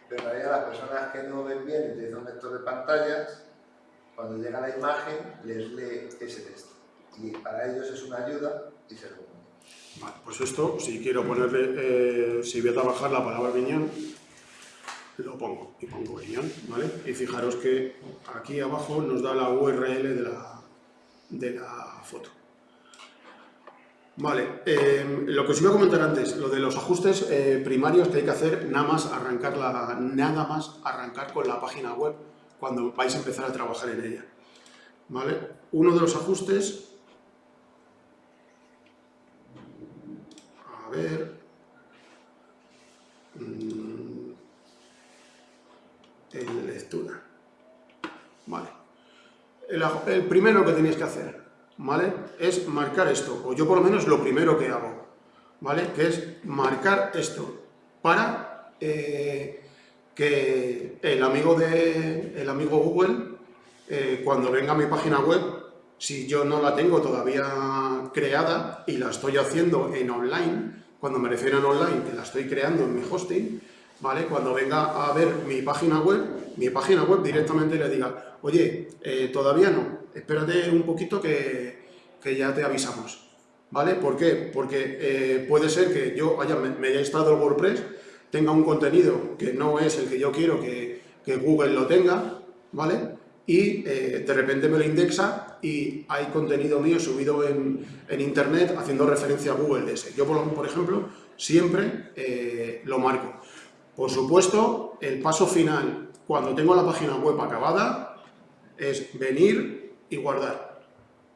pero en realidad las personas que no ven bien y utilizan un lector de pantallas, cuando llega la imagen les lee ese texto. Y para ellos es una ayuda y se lo. Vale, pues esto, si quiero ponerle, eh, si voy a trabajar la palabra riñón, lo pongo y pongo riñón, ¿vale? Y fijaros que aquí abajo nos da la URL de la, de la foto. Vale, eh, lo que os iba a comentar antes, lo de los ajustes eh, primarios que hay que hacer, nada más arrancar la, nada más arrancar con la página web cuando vais a empezar a trabajar en ella. ¿Vale? Uno de los ajustes A ver. Mm, En lectura. Vale. El, primero que tenéis que hacer, ¿vale? Es marcar esto, o yo por lo menos lo primero que hago, ¿vale? Que es marcar esto para eh, que el amigo, de, el amigo Google, eh, cuando venga a mi página web, si yo no la tengo todavía creada y la estoy haciendo en online, cuando me refiero en online, que la estoy creando en mi hosting, ¿vale? Cuando venga a ver mi página web, mi página web directamente le diga, oye, eh, todavía no, espérate un poquito que, que ya te avisamos, ¿vale? ¿Por qué? Porque eh, puede ser que yo haya, me, me haya instalado el WordPress, tenga un contenido que no es el que yo quiero que, que Google lo tenga, ¿vale? Y eh, de repente me lo indexa y hay contenido mío subido en, en internet haciendo referencia a Google DS. Yo, por, ejemplo, siempre eh, lo marco. Por supuesto, el paso final, cuando tengo la página web acabada, es venir y guardar.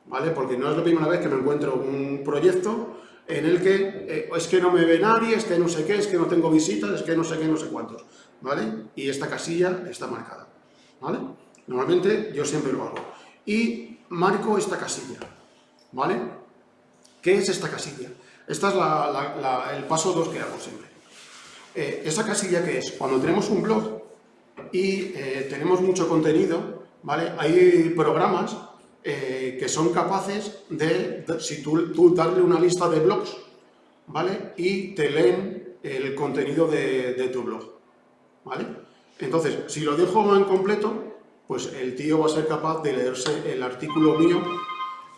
¿Vale? Porque no es la primera vez que me encuentro un proyecto en el que eh, es que no me ve nadie, es que no sé qué, es que no tengo visitas, es que no sé qué, no sé cuántos. ¿Vale? Y esta casilla está marcada. ¿Vale? Normalmente yo siempre lo hago. Y marco esta casilla. ¿Vale? ¿Qué es esta casilla? Esta es la- el paso 2 que hago siempre. Eh, ¿Esa casilla que es? Cuando tenemos un blog y eh, tenemos mucho contenido, ¿vale? Hay programas eh, que son capaces de, si tú, tú darle una lista de blogs, ¿vale? Y te leen el contenido de, de tu blog, ¿vale? Entonces, si lo dejo en completo, pues el tío va a ser capaz de leerse el artículo mío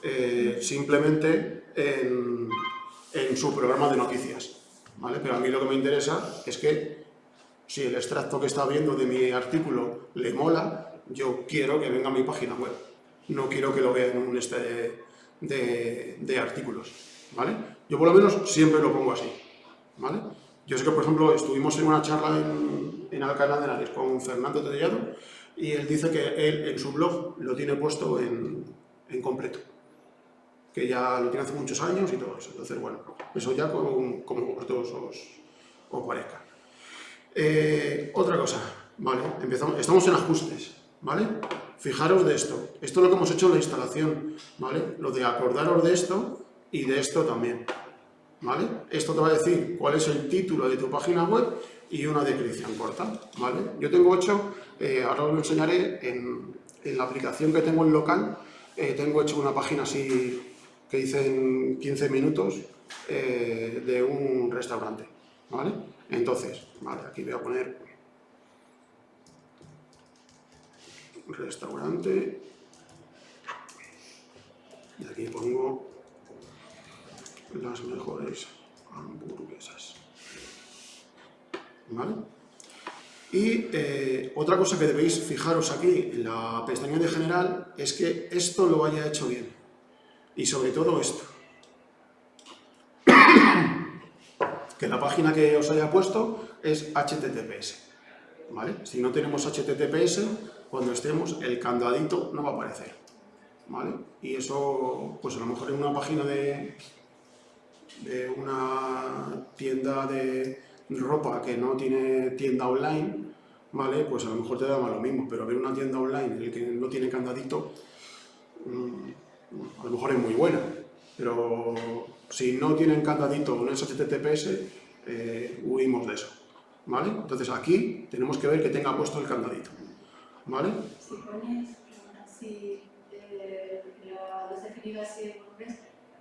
eh, simplemente en, en su programa de noticias, ¿vale? Pero a mí lo que me interesa es que si el extracto que está viendo de mi artículo le mola, Yo quiero que venga a mi página web, no quiero que lo vea en un este de, de- artículos, ¿vale? Yo por lo menos siempre lo pongo así, ¿vale? Yo sé que, por ejemplo, estuvimos en una charla en, en Alcalá de Henares con Fernando Tellado y él dice que él en su blog lo tiene puesto en, en completo, que ya lo tiene hace muchos años y todo eso. Entonces, bueno, eso ya con- como vosotros os, os parezca. Eh, otra cosa, ¿vale? Empezamos, estamos en ajustes, ¿vale? Fijaros de esto. Esto es lo que hemos hecho en la instalación, ¿vale? Lo de acordaros de esto y de esto también, ¿vale? Esto te va a decir cuál es el título de tu página web y una descripción corta, ¿vale? Yo tengo hecho, eh, ahora os lo enseñaré, en, la aplicación que tengo en local, eh, tengo hecho una página así que dice en 15 minutos eh, de un restaurante, ¿vale? Entonces, vale, aquí voy a poner restaurante y aquí pongo las mejores hamburguesas, ¿vale? Y eh, otra cosa que debéis fijaros aquí en la pestaña de general es que esto lo haya hecho bien y sobre todo esto. que la página que os haya puesto es HTTPS. ¿vale? Si no tenemos HTTPS, cuando estemos, el candadito no va a aparecer. ¿vale? Y eso, pues a lo mejor en una página de, de una tienda de ropa que no tiene tienda online, ¿vale? Pues a lo mejor te da lo mismo, pero ver una tienda online en el que no tiene candadito, mm, a lo mejor es muy buena, pero si no tienen candadito no es HTTPS, eh, huimos de eso, ¿vale? Entonces aquí tenemos que ver que tenga puesto el candadito, ¿vale? Si pones, si eh, lo has definido así en WordPress,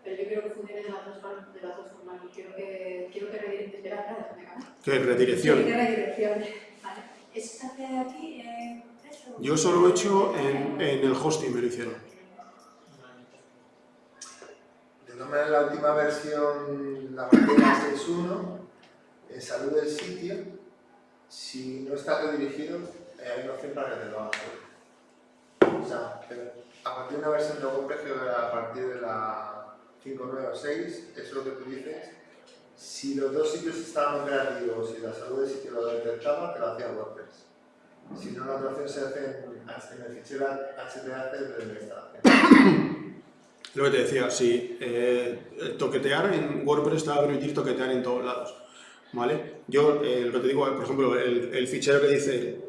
pero yo quiero que funcione de las dos, formas- de las dos formas. y Quiero que, quiero que redirec- espera, espera, déjame acabar. Que redirección. Quiero que redireccione. Vale. ¿Esta de aquí en WordPress o- Yo solo lo he hecho en, en el hosting, me lo hicieron. De todas maneras, la última versión, la materia 6.1, en salud del sitio, si no está redirigido, eh, hay una opción para que te lo haga. O sea, a partir de una versión de que a partir de la 5.9 o 6, es lo que tú dices, si los dos sitios estaban operativos y la salud del sitio lo detectaba, te lo hacía WordPress. Si no, la opción se hace en, el fichero HTTP desde la instalación. Lo que te decía, sí, eh, toquetear en WordPress te va a permitir toquetear en todos lados, ¿vale? Yo, eh, lo que te digo, por ejemplo, el, el fichero que dice,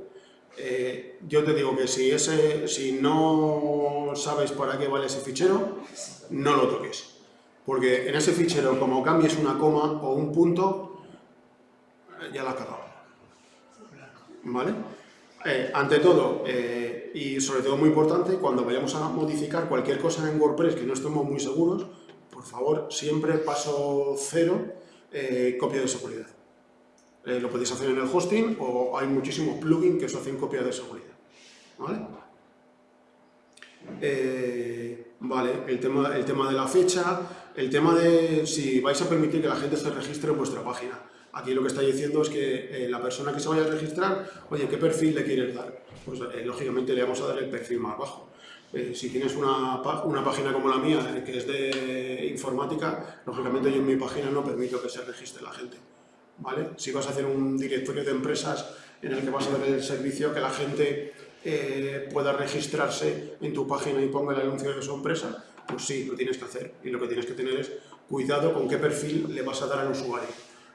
eh, yo te digo que si, ese, si no sabes para qué vale ese fichero, no lo toques. Porque en ese fichero, como cambies una coma o un punto, ya la has cagado. ¿Vale? Eh, ante todo, eh, y sobre todo muy importante, cuando vayamos a modificar cualquier cosa en WordPress que no estemos muy seguros, por favor, siempre paso cero, copia de seguridad. Eh, lo podéis hacer en el hosting o hay muchísimos plugins que os hacen copia de seguridad. ¿Vale? Eh, vale, el tema, el tema de la fecha, el tema de si vais a permitir que la gente se registre en vuestra página. Aquí lo que estáis diciendo es que eh, la persona que se vaya a registrar, oye, ¿qué perfil le quieres dar? Pues eh, lógicamente le vamos a dar el perfil más bajo. Eh, si tienes una, una página como la mía, eh, que es de informática, lógicamente yo en mi página no permito que se registre la gente. ¿Vale? Si vas a hacer un directorio de empresas en el que vas a dar el servicio, que la gente eh, pueda registrarse en tu página y ponga el anuncio de su empresa, pues sí, lo tienes que hacer. Y lo que tienes que tener es cuidado con qué perfil le vas a dar al usuario,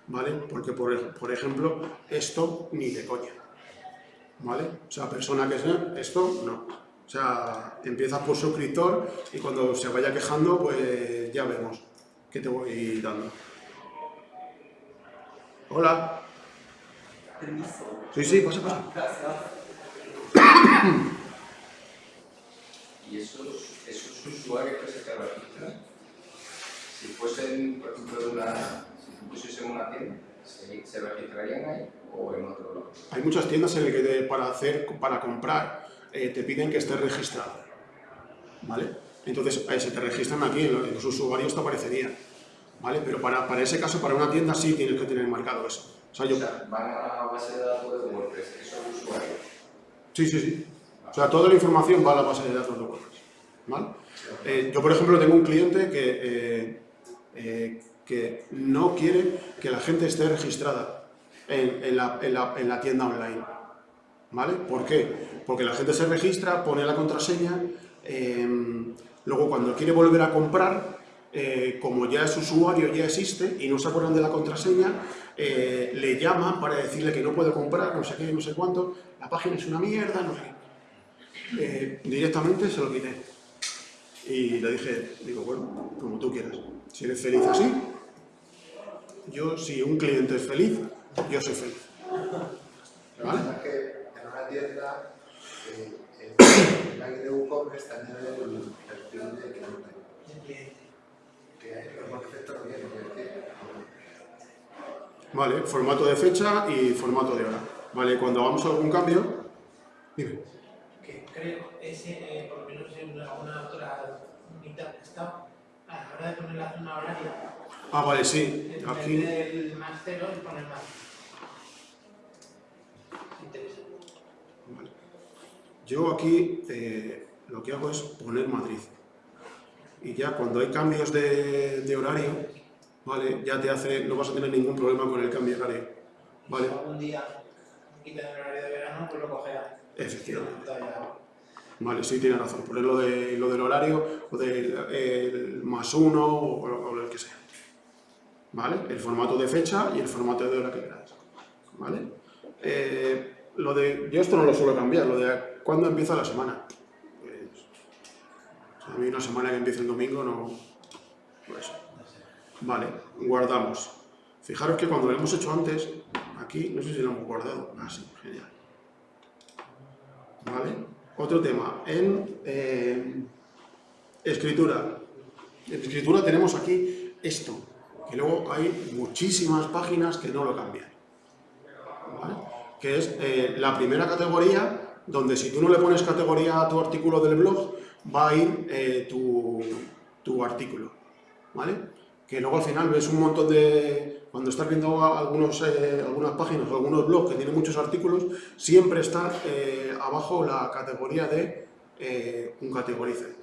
¿vale? Porque, por, por ejemplo, esto ni de coña, ¿vale? O sea, persona que sea, esto no. O sea, empiezas por suscriptor y cuando se vaya quejando, pues ya vemos qué te voy dando. Hola. Permiso. Sí, sí, pasa, pasa. Gracias. Y esos, esos usuarios que se te registran, si fuesen, por ejemplo, de una, si pusiesen una tienda, ¿se, se registrarían ahí o en otro lado? Hay muchas tiendas en las que te- para, hacer, para comprar eh, te piden que estés registrado. ¿Vale? Entonces eh, se te registran aquí, en los usuarios te aparecerían. ¿Vale? Pero para, para ese caso, para una tienda sí tienes que tener marcado eso. O sea, yo... O sea, van a la base de datos de WordPress, esos usuarios. Sí, sí, sí. O sea, toda la información va a la base de datos de WordPress. ¿vale? Eh, yo, por ejemplo, tengo un cliente que, eh, eh, que no quiere que la gente esté registrada en, en la, en la- en la tienda online. ¿Vale? ¿Por qué? Porque la gente se registra, pone la contraseña, eh, luego cuando quiere volver a comprar, eh, como ya es usuario, ya existe y no se acuerdan de la contraseña, eh, le llaman para decirle que no puede comprar, no sé qué, no sé cuánto, la página es una mierda, no sé qué. Eh, directamente se lo quité. Y le dije, digo, bueno, como tú quieras. Si eres feliz así, yo, si un cliente es feliz, yo soy feliz. Que ¿Vale? es que en una tienda, eh, en la de WooCommerce también hay el perfil de cliente. El cliente. Que hay por defecto no viene, quiere decir. Vale, formato de fecha y formato de hora. Vale, cuando hagamos algún cambio, dime. que creo ese, eh, por lo menos en alguna otra mitad que está, a la hora de poner la zona horaria, Ah, vale, sí, en aquí. vez del más cero, y poner más. Interesante. Vale. Yo aquí eh, lo que hago es poner Madrid. Y ya cuando hay cambios de, de horario, ¿vale? Ya te hace, no vas a tener ningún problema con el cambio de horario. Si ¿Vale? algún día quitan el horario de verano, pues lo cogerá. Efectivamente. Vale, sí, tiene razón. Poner lo, de, lo del horario o del el más uno o, o el que sea. ¿Vale? El formato de fecha y el formato de hora que queráis. ¿Vale? Eh, lo de, yo esto no lo suelo cambiar, lo de cuándo empieza la semana. A mí una semana que empiece el domingo no... Pues, vale, guardamos. Fijaros que cuando lo hemos hecho antes, aquí, no sé si lo hemos guardado. Ah, sí, genial. ¿Vale? Otro tema, en eh, escritura. En escritura tenemos aquí esto, que luego hay muchísimas páginas que no lo cambian. Que es eh, la primera categoría, donde si tú no le pones categoría a tu artículo del blog, va a ir eh, tu, tu artículo. ¿Vale? Que luego al final ves un montón de... Cuando estás viendo algunos, eh, algunas páginas o algunos blogs que tienen muchos artículos, siempre está eh, abajo la categoría de eh, un categorice.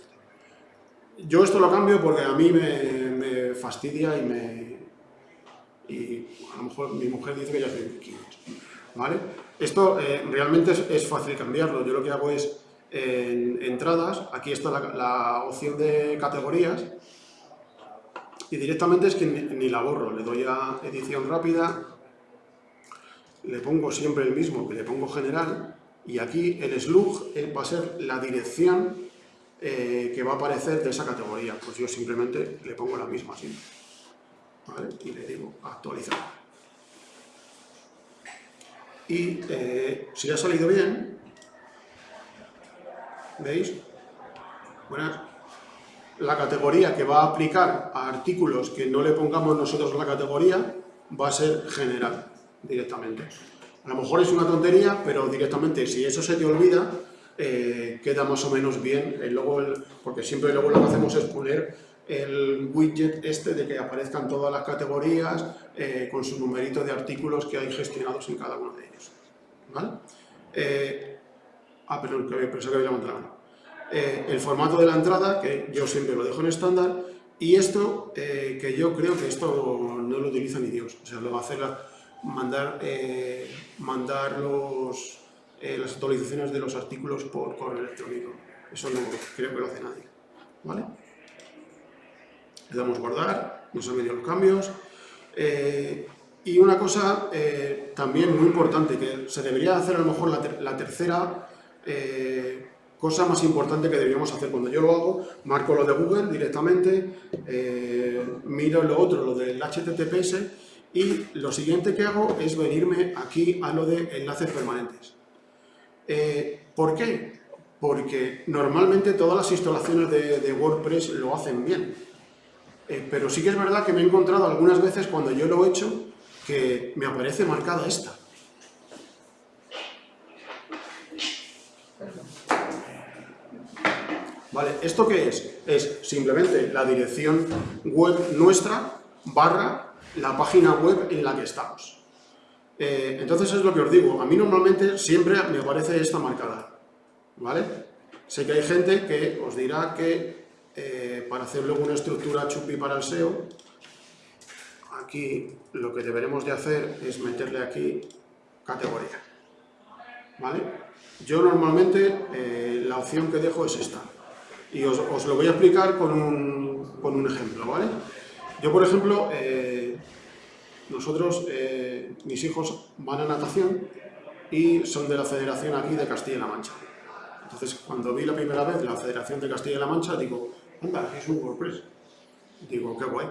Yo esto lo cambio porque a mí me, me fastidia y me... Y a lo mejor mi mujer dice que ya soy 15. ¿Vale? Esto eh, realmente es, es fácil cambiarlo. Yo lo que hago es en entradas, aquí está la, opción de categorías y directamente es que ni, la borro, le doy a edición rápida, le pongo siempre el mismo que le pongo general y aquí el slug eh, va a ser la dirección eh, que va a aparecer de esa categoría. Pues yo simplemente le pongo la misma siempre. Y le digo actualizar. Y eh, si ha salido bien, ¿veis? Buenas. La categoría que va a aplicar a artículos que no le pongamos nosotros la categoría va a ser general directamente. A lo mejor es una tontería, pero directamente si eso se te olvida, eh, queda más o menos bien, logo, el- porque siempre luego lo que hacemos es poner el widget este de que aparezcan todas las categorías eh, con su numerito de artículos que hay gestionados en cada uno de ellos. ¿Vale? Ah, perdón, que pensaba que había levantado. Eh, el formato de la entrada, que yo siempre lo dejo en estándar, y esto, eh, que yo creo que esto no lo utiliza ni Dios, o sea, lo va a hacer la- mandar, eh, mandar los, las actualizaciones de los artículos por correo electrónico. Eso no creo que lo hace nadie. ¿Vale? Le damos guardar, nos han venido los cambios. Y una cosa también muy importante, que se debería hacer a lo mejor la tercera eh, cosa más importante que deberíamos hacer cuando yo lo hago, marco lo de Google directamente, eh, miro lo otro, lo del HTTPS, y lo siguiente que hago es venirme aquí a lo de enlaces permanentes. Eh, ¿Por qué? Porque normalmente todas las instalaciones de, WordPress lo hacen bien. Eh, pero sí que es verdad que me he encontrado algunas veces cuando yo lo he hecho que me aparece marcada esta. Vale, ¿esto qué es? Es simplemente la dirección web nuestra barra la página web en la que estamos. Eh, entonces es lo que os digo, a mí normalmente siempre me aparece esta marcada. ¿vale? Sé que hay gente que os dirá que eh, para hacer luego una estructura chupi para el SEO, aquí lo que deberemos de hacer es meterle aquí categoría, ¿vale? Yo normalmente eh, la opción que dejo es esta, y os, os lo voy a explicar con un, con un ejemplo, ¿vale? Yo, por ejemplo, eh, nosotros, eh, mis hijos van a natación y son de la Federación aquí de Castilla-La Mancha. Entonces, cuando vi la primera vez la Federación de Castilla-La Mancha, digo, anda, es un WordPress. Digo, qué guay.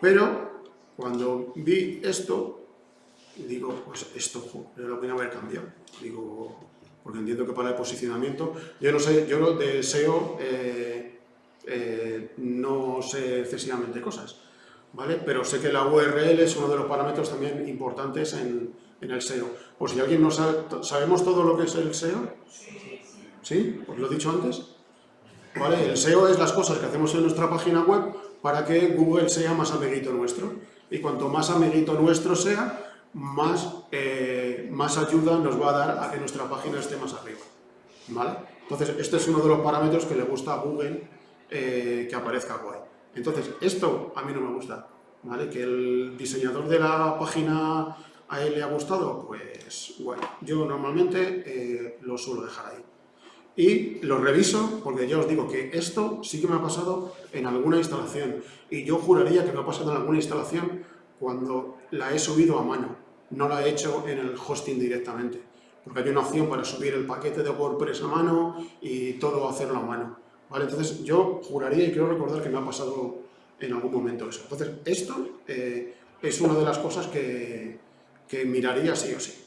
Pero, cuando vi esto, digo, pues esto es lo que no haber cambiado. Digo, porque entiendo que para el posicionamiento, yo no sé, yo de SEO eh, eh, no sé excesivamente cosas, ¿vale? Pero sé que la URL es uno de los parámetros también importantes en, en el SEO. Por si alguien no sabe, ¿sabemos todo lo que es el SEO? ¿Sí? ¿Os lo he dicho antes? ¿Vale? El SEO es las cosas que hacemos en nuestra página web para que Google sea más amiguito nuestro. Y cuanto más amiguito nuestro sea, más, eh, más ayuda nos va a dar a que nuestra página esté más arriba. ¿Vale? Entonces, este es uno de los parámetros que le gusta a Google eh, que aparezca guay. Entonces, esto a mí no me gusta. ¿Vale? Que el diseñador de la página a él le ha gustado, pues guay. Yo normalmente eh, lo suelo dejar ahí. Y lo reviso porque ya os digo que esto sí que me ha pasado en alguna instalación. Y yo juraría que me ha pasado en alguna instalación cuando la he subido a mano. No la he hecho en el hosting directamente. Porque hay una opción para subir el paquete de WordPress a mano y todo hacerlo a mano. ¿Vale? Entonces yo juraría y quiero recordar que me ha pasado en algún momento eso. Entonces esto eh, es una de las cosas que, que miraría sí o sí.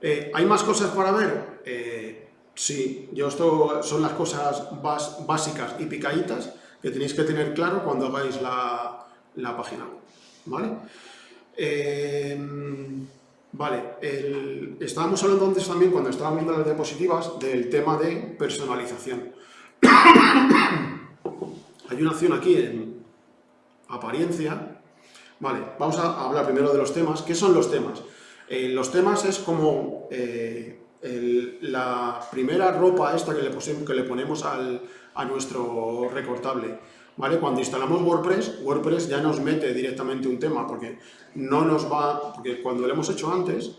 Eh, ¿Hay más cosas para ver? Eh, sí, yo esto son las cosas básicas y picaditas que tenéis que tener claro cuando hagáis la, la página web. ¿Vale? Eh, vale, estábamos hablando antes también, cuando estábamos viendo las diapositivas, del tema de personalización. Hay una opción aquí en apariencia. Vale, vamos a hablar primero de los temas. ¿Qué son los temas? Eh, los temas es como eh, la primera ropa esta que le, que le ponemos al, a nuestro recortable. ¿Vale? Cuando instalamos WordPress, WordPress ya nos mete directamente un tema, porque no nos va, porque cuando lo hemos hecho antes,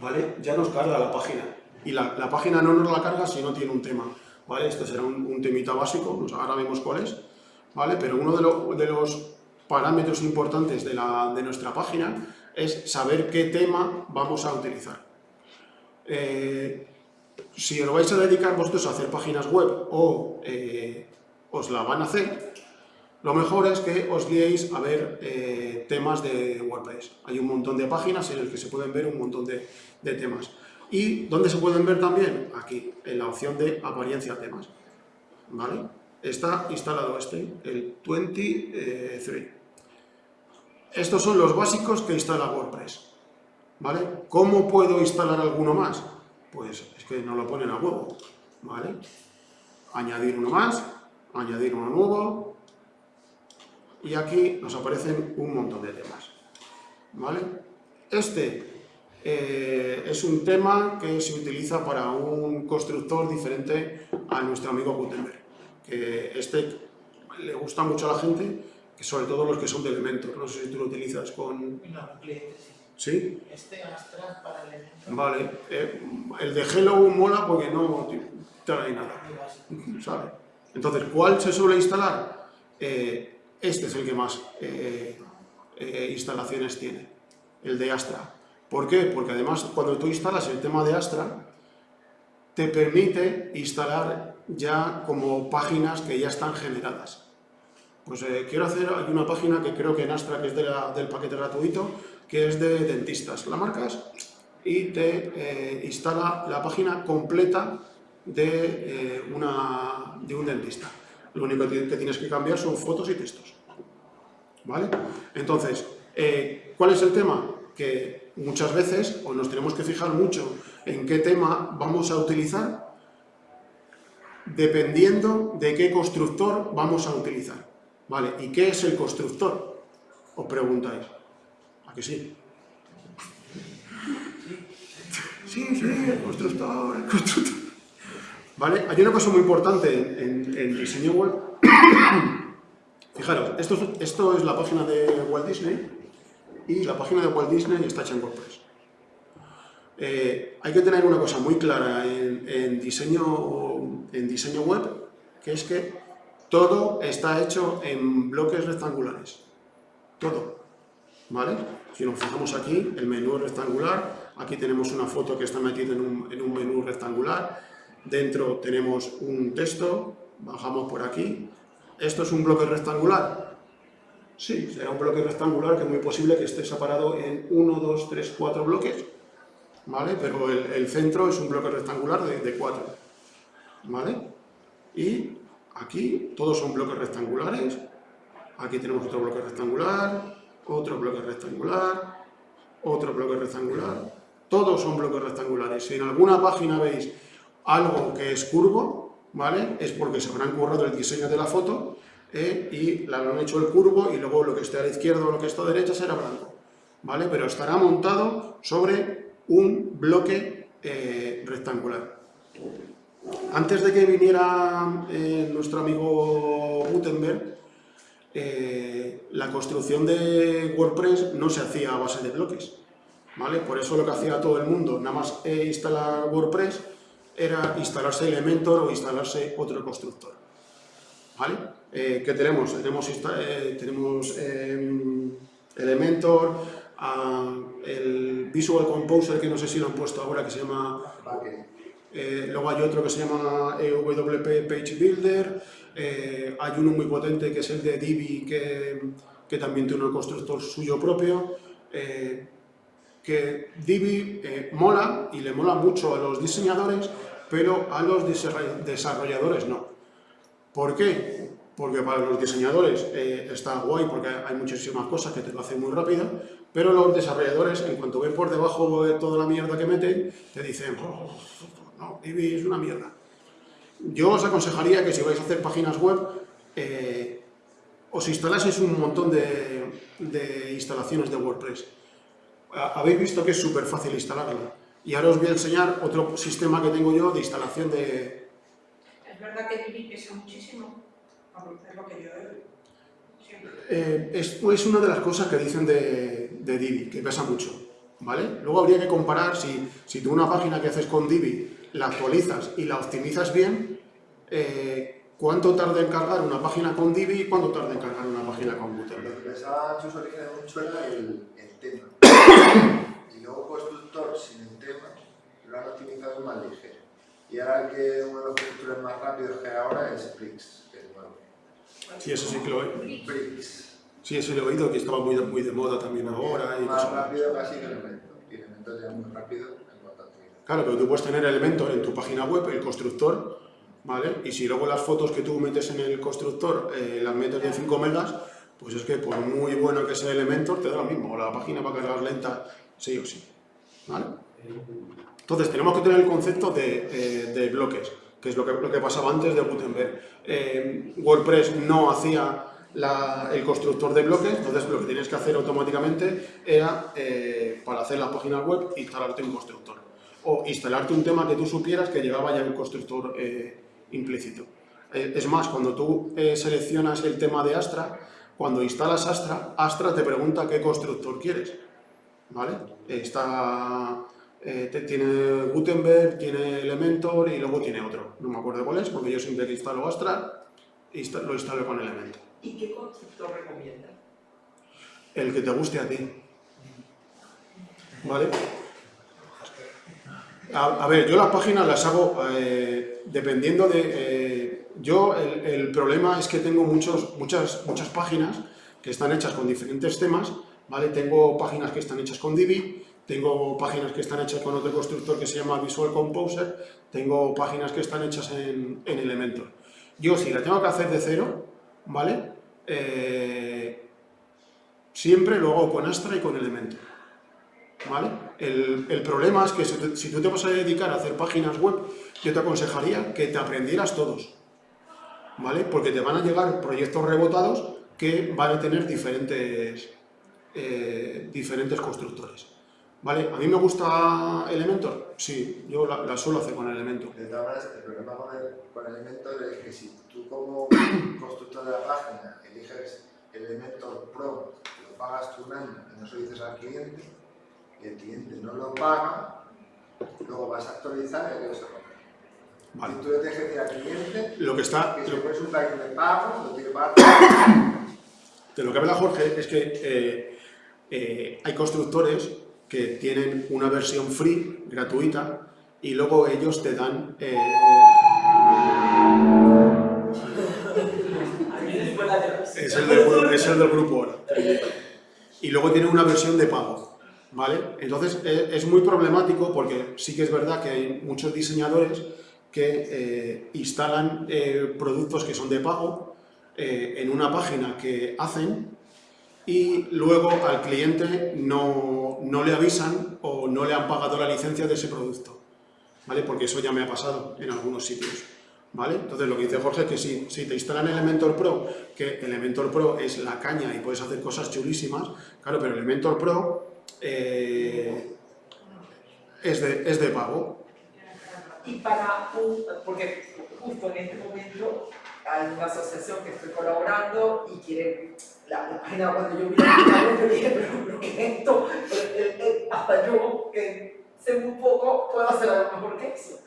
¿vale? Ya nos carga la página. Y la, la, página no nos la carga si no tiene un tema, ¿vale? Este será un, un temita básico, ahora vemos cuál es, ¿vale? Pero uno de, lo, de los parámetros importantes de, la, de, nuestra página es saber qué tema vamos a utilizar. Eh, si os vais a dedicar vosotros a hacer páginas web o eh, os la van a hacer, lo mejor es que os guiéis a ver eh, temas de WordPress. Hay un montón de páginas en las que se pueden ver un montón de, de temas. ¿Y dónde se pueden ver también? Aquí, en la opción de apariencia temas. ¿Vale? Está instalado este, el 23. Estos son los básicos que instala WordPress. ¿Vale? ¿Cómo puedo instalar alguno más? Pues es que no lo ponen a huevo. ¿Vale? Añadir uno más, añadir uno nuevo, y aquí nos aparecen un montón de temas. ¿Vale? Este eh, es un tema que se utiliza para un constructor diferente a nuestro amigo Gutenberg. Que este le gusta mucho a la gente, que sobre todo los que son de elementos. No sé si tú lo utilizas con... sí. Este Astra para elementos. Vale. Eh, el de Hello mola porque no trae nada. ¿Sabe? Entonces, ¿cuál se suele instalar? Eh, este es el que más eh, eh, instalaciones tiene, el de Astra. ¿Por qué? Porque además cuando tú instalas el tema de Astra, te permite instalar ya como páginas que ya están generadas. Pues eh, quiero hacer, hay una página que creo que en Astra, que es de la, del paquete gratuito, que es de dentistas. La marcas y te eh, instala la página completa de, eh, una, de un dentista. Lo único que tienes que cambiar son fotos y textos. ¿Vale? Entonces, eh, ¿cuál es el tema? Que muchas veces, o nos tenemos que fijar mucho en qué tema vamos a utilizar, dependiendo de qué constructor vamos a utilizar. ¿Vale? ¿Y qué es el constructor? Os preguntáis. ¿A que sí? Sí, sí, el constructor, el constructor. ¿Vale? Hay una cosa muy importante en, diseño web. Fijaros, esto es, esto es la página de Walt Disney y la página de Walt Disney está hecha en WordPress. Eh, hay que tener una cosa muy clara en, diseño, en diseño web, que es que todo está hecho en bloques rectangulares. Todo. ¿Vale? Si nos fijamos aquí, el menú rectangular, aquí tenemos una foto que está metida en un, en un menú rectangular, dentro tenemos un texto, bajamos por aquí, ¿esto es un bloque rectangular? Sí, será un bloque rectangular que es muy posible que esté separado en 1, 2, 3, 4 bloques, ¿vale? Pero el, el centro es un bloque rectangular de 4, ¿vale? Y aquí todos son bloques rectangulares, aquí tenemos otro bloque rectangular, otro bloque rectangular, otro bloque rectangular, todos son bloques rectangulares. Si en alguna página veis algo que es curvo, ¿vale? Es porque se habrán currado el diseño de la foto ¿eh? y la han hecho el curvo y luego lo que esté a la izquierda o lo que esté a la derecha será blanco, ¿vale? Pero estará montado sobre un bloque eh, rectangular. Antes de que viniera eh, nuestro amigo Gutenberg, eh, la construcción de WordPress no se hacía a base de bloques, ¿vale? Por eso lo que hacía todo el mundo, nada más eh, instalar WordPress, era instalarse Elementor o instalarse otro constructor, ¿vale? Eh, ¿Qué tenemos? Tenemos, eh, tenemos em, Elementor, ah, el Visual Composer, que no sé si lo han puesto ahora, que se llama... Luego hay otro que se llama WP Page Builder, eh, hay uno muy potente que es el de Divi, que, que también tiene un constructor suyo propio, eh, que Divi eh, mola y le mola mucho a los diseñadores, pero a los desarrolladores no. ¿Por qué? Porque para los diseñadores eh, está guay porque hay muchísimas cosas que te lo hacen muy rápido, pero los desarrolladores, en cuanto ven por debajo de toda la mierda que meten, te dicen, oh, no, Divi es una mierda. Yo os aconsejaría que si vais a hacer páginas web, eh, os instalaseis un montón de, de, instalaciones de WordPress. Habéis visto que es súper fácil instalarla. Y ahora os voy a enseñar otro sistema que tengo yo de instalación de... Es verdad que Divi pesa muchísimo, es lo que yo eh, es, es, una de las cosas que dicen de, de Divi, que pesa mucho. ¿vale? Luego habría que comparar si, si tú una página que haces con Divi la actualizas y la optimizas bien, eh, ¿cuánto tarda en cargar una página con Divi y cuánto tarda en cargar una página con Gutenberg? Lo que pensaba en sus orígenes mucho era el, el tema. y luego Constructor sin el tema lo han optimizado más ligero. Y ahora que uno de los constructores más rápidos que hay ahora es Bricks, que es nuevo. Sí, eso sí que lo he Bricks. Sí, eso lo he oído, que estaba muy, muy de moda también ahora. Y más rápido casi que Elementor. Y Elementor ya muy rápido Claro, pero tú puedes tener Elementor en tu página web, el constructor, ¿vale? Y si luego las fotos que tú metes en el constructor eh, las metes en 5 megas, pues es que por muy bueno que sea Elementor, te da lo mismo. La página va a cargar lenta, sí o sí, ¿vale? Entonces, tenemos que tener el concepto de, eh, de bloques, que es lo que, lo que, pasaba antes de Gutenberg. Eh, WordPress no hacía el constructor de bloques, entonces lo que tienes que hacer automáticamente era, para hacer la página web, instalarte un constructor o instalarte un tema que tú supieras que llevaba ya el constructor eh, implícito. Eh, es más, cuando tú eh, seleccionas el tema de Astra, cuando instalas Astra, Astra te pregunta qué constructor quieres. ¿Vale? Está, tiene Gutenberg, tiene Elementor y luego tiene otro. No me acuerdo cuál es, porque yo siempre que instalo Astra, lo instalo con Elementor. ¿Y qué constructor recomiendas? El que te guste a ti. ¿Vale? A, ver, yo las páginas las hago eh, dependiendo de... Eh, yo el, problema es que tengo muchos, muchas, muchas páginas que están hechas con diferentes temas, ¿vale? Tengo páginas que están hechas con Divi, tengo páginas que están hechas con otro constructor que se llama Visual Composer, tengo páginas que están hechas en, en Elementor. Yo si la tengo que hacer de cero, ¿vale? Eh, siempre lo hago con Astra y con Elementor. ¿Vale? El, el, problema es que si, te, si, tú te vas a dedicar a hacer páginas web, yo te aconsejaría que te aprendieras todos, ¿vale? Porque te van a llegar proyectos rebotados que van a tener diferentes, eh, diferentes constructores, ¿Vale? ¿A mí me gusta Elementor? Sí, yo la, la suelo hacer con Elementor. De todas maneras, el problema con, el, con Elementor es que si tú como constructor de la página eliges Elementor Pro, lo pagas tú un año y no se lo dices al cliente, y el cliente no lo paga, luego vas a actualizar y que se rompe. Vale. Si tú le tienes que decir al cliente Lo que está, que si lo- un plugin de pago, lo tiene que pagar. de lo que habla Jorge es que eh, eh, hay constructores que tienen una versión free, gratuita, y luego ellos te dan... eh, es, el del, es el del grupo ahora. Y luego tienen una versión de pago. ¿Vale? Entonces eh, es muy problemático porque sí que es verdad que hay muchos diseñadores que eh, instalan eh, productos que son de pago eh, en una página que hacen y luego al cliente no, no le avisan o no le han pagado la licencia de ese producto, ¿vale? Porque eso ya me ha pasado en algunos sitios, ¿vale? Entonces lo que dice Jorge es que si, si te instalan Elementor Pro, que Elementor Pro es la caña y puedes hacer cosas chulísimas, claro, pero Elementor Pro eh, es, de, es de pago, Y para un, porque justo en este momento hay una asociación que estoy colaborando y quiere, la, página cuando yo vi la dije, pero, pero ¿qué es esto? Hasta yo, que sé muy poco, puedo hacer algo mejor que eso.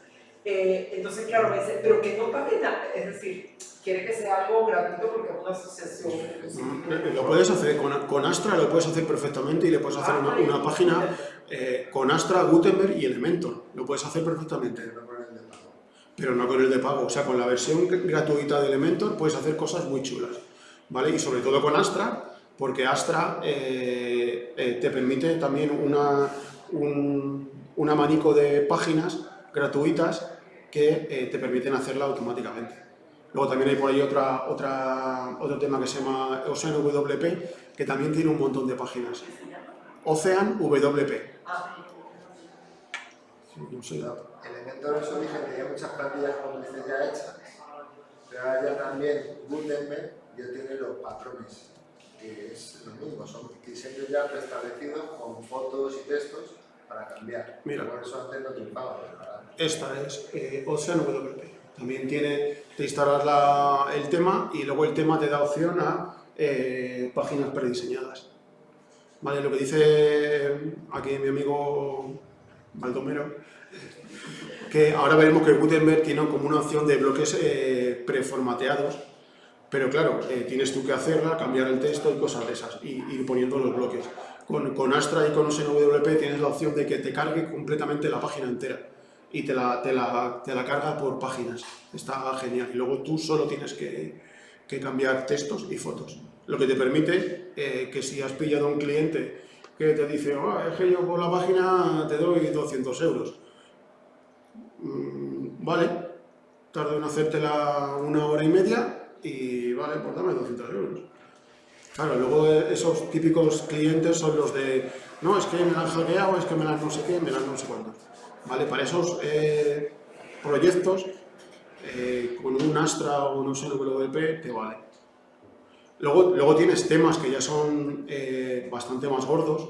Eh, entonces, claro, me dice, pero que no pague nada, es decir, quiere que sea algo gratuito porque es una asociación. Lo puedes hacer con, con Astra, lo puedes hacer perfectamente y le puedes hacer una, una página eh, con Astra, Gutenberg y Elementor. Lo puedes hacer perfectamente, Pero no con el de pago. pero no con el de pago. O sea, con la versión gratuita de Elementor puedes hacer cosas muy chulas, ¿vale? Y sobre todo con Astra, porque Astra eh, eh, te permite también una, un, un abanico de páginas gratuitas que eh, te permiten hacerla automáticamente. Luego también hay por ahí otra, otra, otro tema que se llama Ocean WP, que también tiene un montón de páginas. Ocean WP. No sé. Elementor en su origen tenía muchas plantillas dices ya hechas, pero ahora ya también Gutenberg ya tiene los patrones, que es lo mismo, son diseños ya preestablecidos con fotos y textos para cambiar. Mira. Por eso antes no triunfaba, pero ahora Esta es eh. También tiene, te instalas la- el tema y luego el tema te da opción a eh, páginas prediseñadas. Vale, lo que dice aquí mi amigo Baldomero, que ahora veremos que Gutenberg tiene como una opción de bloques eh, preformateados, pero claro, eh, tienes tú que hacerla, cambiar el texto y cosas de esas, y ir poniendo los bloques. Con, Astra y con OSNWP tienes la opción de que te cargue completamente la página entera y te la, te la, te la carga por páginas. Está genial. Y luego tú solo tienes que, que cambiar textos y fotos. Lo que te permite eh, que si has pillado a un cliente que te dice, "Oh, es que yo por la página te doy 200 euros. Mm, vale, tardo en hacértela una hora y media y vale, pues dame 200 euros. Claro, luego esos típicos clientes son los de, no, es que me la han hackeado, es que me la no sé qué, me la no sé cuánto. Vale, para esos eh, proyectos, eh, con un Astra o un OSNWP te vale. Luego, luego tienes temas que ya son eh, bastante más gordos,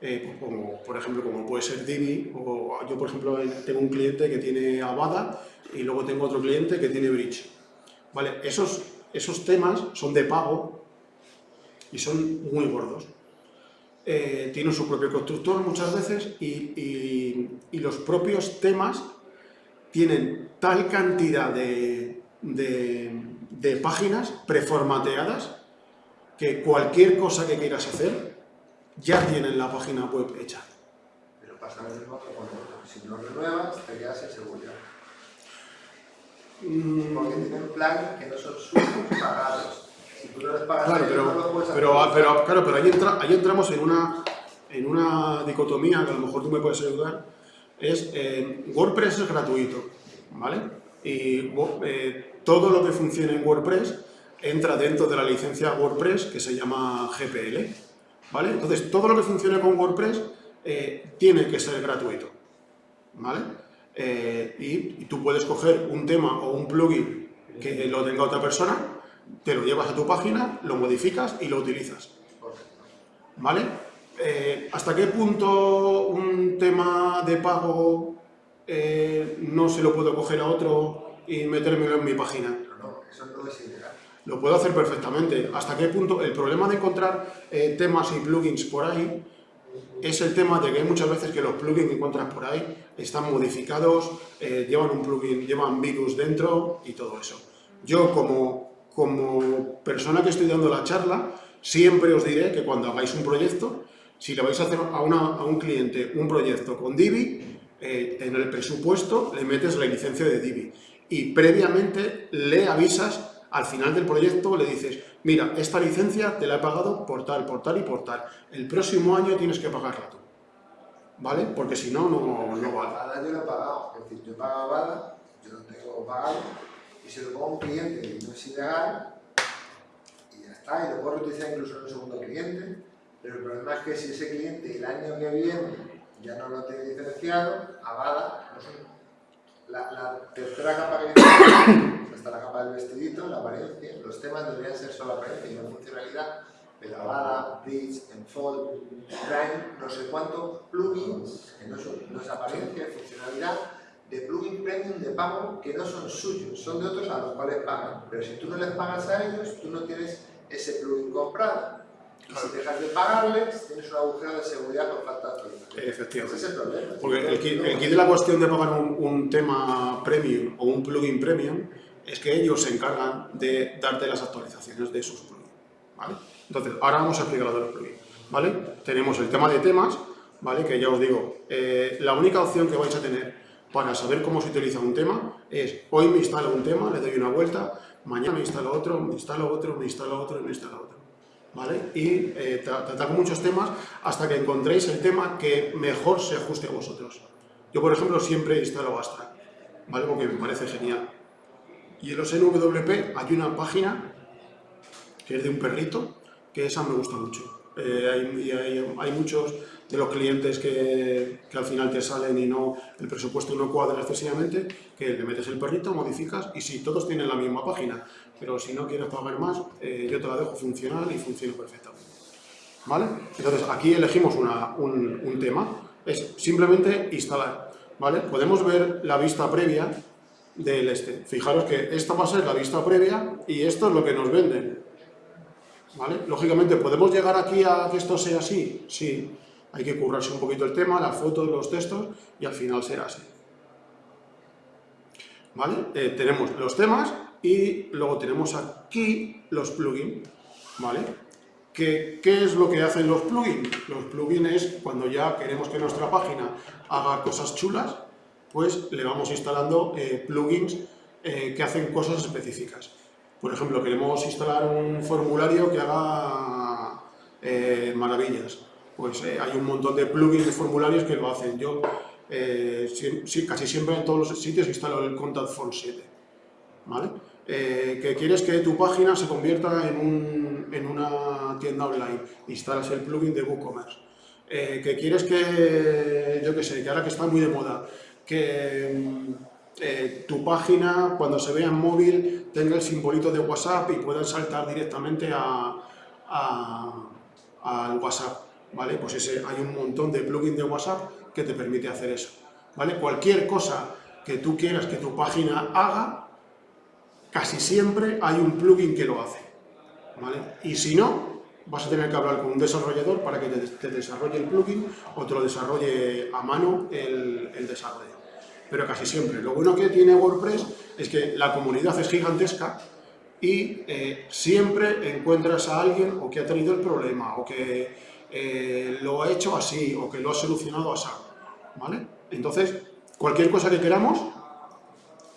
eh, como, por ejemplo, como puede ser Divi, o yo, por ejemplo, tengo un cliente que tiene Avada y luego tengo otro cliente que tiene Bridge. Vale, esos, esos temas son de pago y son muy gordos. Eh, tienen su propio constructor muchas veces y, y- y los propios temas tienen tal cantidad de, de- de páginas preformateadas que cualquier cosa que quieras hacer ya tienen la página web hecha. Pero pasa lo mismo con otros. Si no renuevas, te quedas sin seguridad. Mm, Porque tienen plugins que no son suyos pagados. Si tú no les pagas, Claro, no pero, puedes pero, hacer. pero, claro, pero ahí, entra- ahí entramos en una, en una dicotomía que a lo mejor tú me puedes ayudar. Es, eh, WordPress es gratuito, ¿vale? Y eh, todo lo que funcione en WordPress entra dentro de la licencia WordPress que se llama GPL, ¿vale? Entonces, todo lo que funcione con WordPress eh, tiene que ser gratuito, ¿vale? Eh, y, y tú puedes coger un tema o un plugin que lo tenga otra persona, te lo llevas a tu página, lo modificas y lo utilizas. ¿vale? eh, ¿hasta qué punto un tema de pago eh, no se lo puedo coger a otro y metérmelo en mi página? No, eso no es ilegal. Lo puedo hacer perfectamente. ¿Hasta qué punto? El problema de encontrar eh, temas y plugins por ahí es el tema de que hay muchas veces que los plugins que encuentras por ahí están modificados, llevan un plugin, llevan virus dentro y todo eso. Yo como, como persona que estoy dando la charla, siempre os diré que cuando hagáis un proyecto, si le vais a hacer a, un cliente un proyecto con Divi, eh, en el presupuesto le metes la licencia de Divi y previamente le avisas al final del proyecto, le dices, mira, esta licencia te la he pagado por tal, por tal y por tal. El próximo año tienes que pagarla tú. ¿Vale? Porque si no, no, no vale. Bada yo lo he pagado, es decir, yo he pagado Bada, yo lo tengo pagado, y se lo pongo a un cliente y no es ilegal, y ya está, y lo puedo reutilizar incluso en un segundo cliente, pero el problema es que si ese cliente el año que viene ya no lo tiene diferenciado, a Bada, no sé, la, la tercera capa que viene, hasta la capa del vestidito, la apariencia, los temas deberían ser solo apariencia y no funcionalidad, pero Avada, Bridge, Enfold, Prime, no sé cuántos plugins, que no, son, no es apariencia, es funcionalidad, de plugin premium de pago que no son suyos, son de otros a los cuales pagan. Pero si tú no les pagas a ellos, tú no tienes ese plugin comprado. Y si dejas de pagarles, tienes un agujero de seguridad por falta de actualización. Efectivamente. Ese es el problema. Porque el kit, el kit de la cuestión de pagar un, un tema premium o un plugin premium es que ellos se encargan de darte las actualizaciones de sus plugins. ¿vale? Entonces, ahora vamos a explicar lo de los plugins. ¿vale? Tenemos el tema de temas, ¿vale? que ya os digo, eh, la única opción que vais a tener para saber cómo se utiliza un tema es hoy me instalo un tema, le doy una vuelta, mañana me instalo otro, me instalo otro, me instalo otro me instalo otro. ¿Vale? Y eh, tra- tratar muchos temas hasta que encontréis el tema que mejor se ajuste a vosotros. Yo, por ejemplo, siempre instalo Astra, ¿vale? Porque me parece genial. Y en los NWP hay una página que es de un perrito, que esa me gusta mucho. Eh, hay, hay, hay muchos de los clientes que, que al final te salen y no el presupuesto no cuadra excesivamente, que le metes el perrito, modificas y sí, todos tienen la misma página, pero si no quieres pagar más, eh, yo te la dejo funcional y funciona perfectamente. ¿Vale? Entonces aquí elegimos una- un, un tema, es simplemente instalar. ¿Vale? Podemos ver la vista previa del este. Fijaros que esta va a ser la vista previa y esto es lo que nos venden. ¿Vale? Lógicamente, ¿podemos llegar aquí a que esto sea así? Sí. Hay que currarse un poquito el tema, las fotos, los textos y al final será así. ¿Vale? Eh, tenemos los temas y luego tenemos aquí los plugins. ¿Vale? ¿Qué, qué es lo que hacen los plugins? Los plugins es cuando ya queremos que nuestra página haga cosas chulas, pues le vamos instalando eh, plugins eh, que hacen cosas específicas. Por ejemplo, queremos instalar un formulario que haga eh, maravillas. Pues eh, hay un montón de plugins de formularios que lo hacen. Yo eh, casi siempre en todos los sitios instalo el Contact Form 7. ¿Vale? Que quieres que tu página se convierta en, un- en una tienda online, instalas el plugin de WooCommerce. Que quieres que, yo qué sé, que ahora que está muy de moda, que mm, tu página cuando se vea en móvil tenga el simbolito de WhatsApp y puedas saltar directamente a, al WhatsApp, ¿vale? Pues ese, hay un montón de plugins de WhatsApp que te permite hacer eso, ¿vale? Cualquier cosa que tú quieras que tu página haga, casi siempre hay un plugin que lo hace, ¿vale? Y si no, vas a tener que hablar con un desarrollador para que te, te desarrolle el plugin o te lo desarrolle a mano el, el desarrollo. Pero casi siempre. Lo bueno que tiene WordPress es que la comunidad es gigantesca y eh, siempre encuentras a alguien o que ha tenido el problema o que eh, lo ha hecho así o que lo ha solucionado así, ¿vale? Entonces, cualquier cosa que queramos,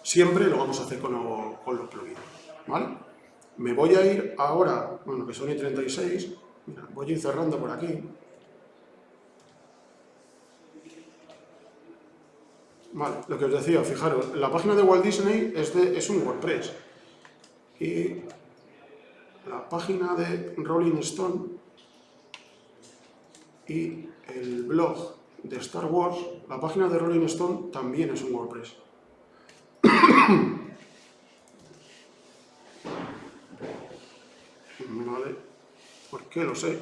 siempre lo vamos a hacer con, lo- con los plugins, ¿vale? Me voy a ir ahora, bueno, que son y 36, mira, voy a ir cerrando por aquí. Vale, lo que os decía, fijaros, la página de Walt Disney es, de- es un WordPress. Y la página de Rolling Stone y el blog de Star Wars, la página de Rolling Stone también es un WordPress. Vale, ¿por qué lo sé?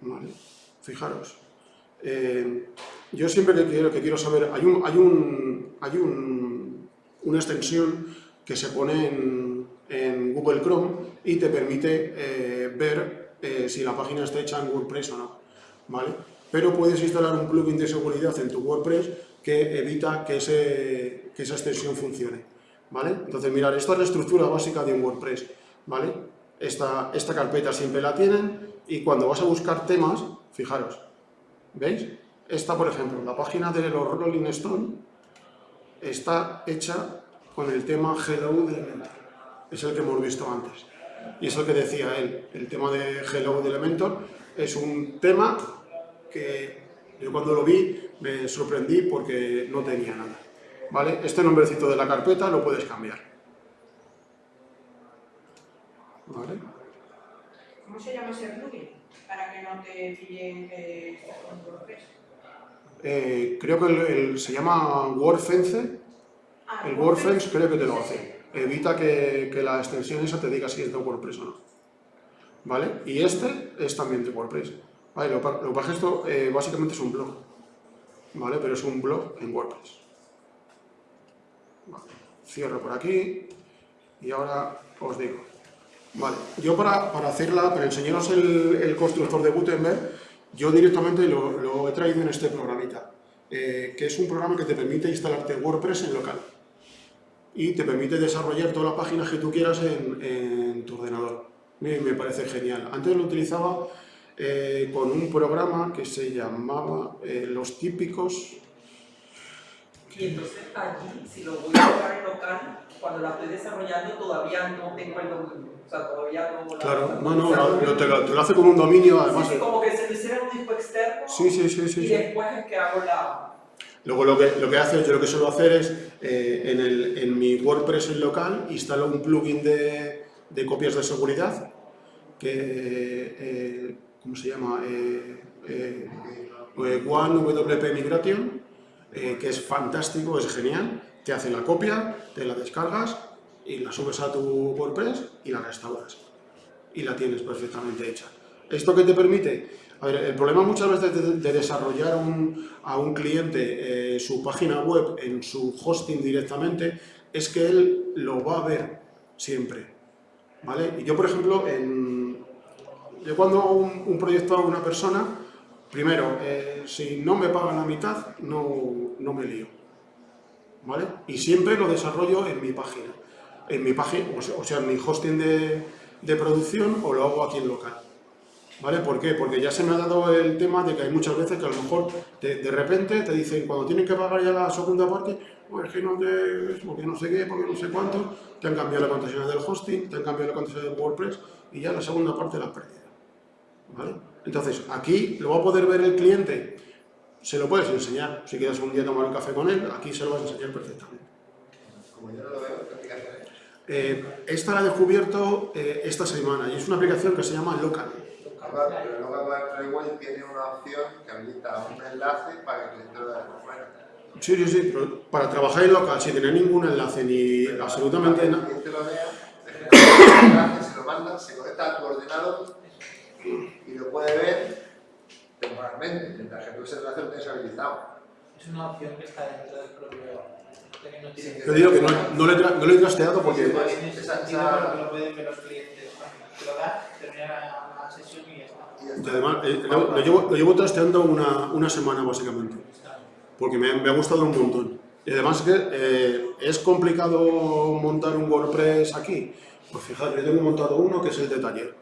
¿vale? Fijaros. Eh, yo siempre que quiero, que quiero saber, hay, un, hay, un, hay un, una extensión que se pone en, en Google Chrome y te permite eh, ver eh, si la página está hecha en WordPress o no, ¿vale? Pero puedes instalar un plugin de seguridad en tu WordPress que evita que, ese, que esa extensión funcione, ¿vale? Entonces, mirad, esta es la estructura básica de un WordPress, ¿vale? Esta, esta carpeta siempre la tienen y cuando vas a buscar temas, fijaros, ¿veis? Esta, por ejemplo, la página de los Rolling Stone está hecha con el tema Hello de Elementor. Es el que hemos visto antes. Y es el que decía él, el tema de Hello de Elementor es un tema que yo cuando lo vi me sorprendí porque no tenía nada. ¿Vale? Este nombrecito de la carpeta lo puedes cambiar. ¿Vale? ¿Cómo se llama ese plugin? Para que no te pillen que estás con WordPress. Eh, creo que el, el- se llama WordFence. Ah, El WordFence creo que te lo hace. Evita que, que la extensión esa te diga si es de WordPress o no. ¿Vale? Y este es también de WordPress. Vale, lo que pasa es que esto eh, básicamente es un blog. ¿Vale? Pero es un blog en WordPress. Vale. Cierro por aquí. Y ahora os digo. Vale, yo para, para hacerla, para enseñaros el, el constructor de Gutenberg, yo directamente lo, he traído en este programita, eh, que es un programa que te permite instalarte WordPress en local y te permite desarrollar todas las páginas que tú quieras en, tu ordenador. Me, me parece genial. Antes lo utilizaba eh, con un programa que se llamaba eh, Los Típicos... Y entonces allí, si lo voy a en local, cuando la estoy desarrollando todavía no tengo el dominio. O sea, todavía no... la- Claro, la- no, no, o sea, lo- te, lo, te lo hace con un dominio, además... Sí, sí, como que se lo hiciera un disco externo Sí, sí, sí, sí. y después es que hago la... Luego lo que, lo que hace, yo lo que suelo hacer es, eh, en, el, en mi WordPress en local, instalo un plugin de, de copias de seguridad, que, eh, ¿cómo se llama? Eh, eh, eh, One WP Migration, que es fantástico, es genial, te hace la copia, te la descargas y la subes a tu WordPress y la restauras. Y la tienes perfectamente hecha. ¿Esto qué te permite? El problema muchas veces de, de desarrollar a un cliente eh, su página web en su hosting directamente es que él lo va a ver siempre. ¿Vale? Y yo, por ejemplo, yo cuando hago un, un proyecto a una persona, primero, eh, si no me pagan la mitad, no, no me lío. Y siempre lo desarrollo en mi página. En mi página, o sea- en mi hosting de, producción o lo hago aquí en local. ¿Vale? ¿Por qué? Porque ya se me ha dado el tema de que hay muchas veces que a lo mejor de repente te dicen, cuando tienen que pagar ya la segunda parte, pues es que no te, porque no sé qué, porque no sé cuánto, te han cambiado la contraseña del hosting, te han cambiado la contraseña del WordPress y ya la segunda parte la has perdido. ¿Vale? Entonces, aquí lo va a poder ver el cliente, se lo puedes enseñar. Si quieres un día tomar un café con él, aquí se lo vas a enseñar perfectamente. Como yo no lo veo. Eh, esta la he descubierto eh, esta semana y es una aplicación que se llama Local. Ahora, Pero luego Web tiene una opción que habilita un enlace para que el cliente lo fuera. Sí, sí, sí, pero para trabajar en local sin tener ningún enlace ni absolutamente Para que nada. el cliente lo vea, se lo manda, se conecta a tu ordenador y lo puede ver temporalmente, mientras que tú ese enlace lo tienes habilitado. Es una opción que está dentro del propio. que no tiene Te digo que no, no le, he no le he trasteado porque... Esa- porque lo pueden ver los clientes. Te lo das, termina la, la sesión y ya está. Y además, eh, lo, lo llevo, lo llevo trasteando una, una semana básicamente, porque me, me ha gustado un montón. Y además que eh, es complicado montar un WordPress aquí. Pues fijaros, yo tengo montado uno que es el de taller,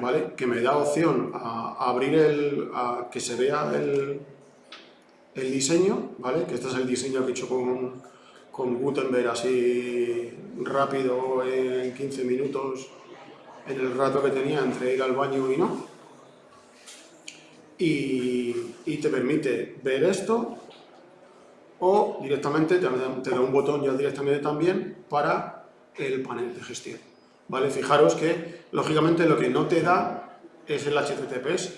¿vale? Que me da opción a, abrir el... a que se vea el, el diseño, ¿vale? Que este es el diseño que he hecho con, con Gutenberg así rápido en 15 minutos en el rato que tenía entre ir al baño y no. Y, y te permite ver esto o directamente te te da un botón ya directamente también para el panel de gestión. ¿Vale? Fijaros que lógicamente lo que no te da es el HTTPS.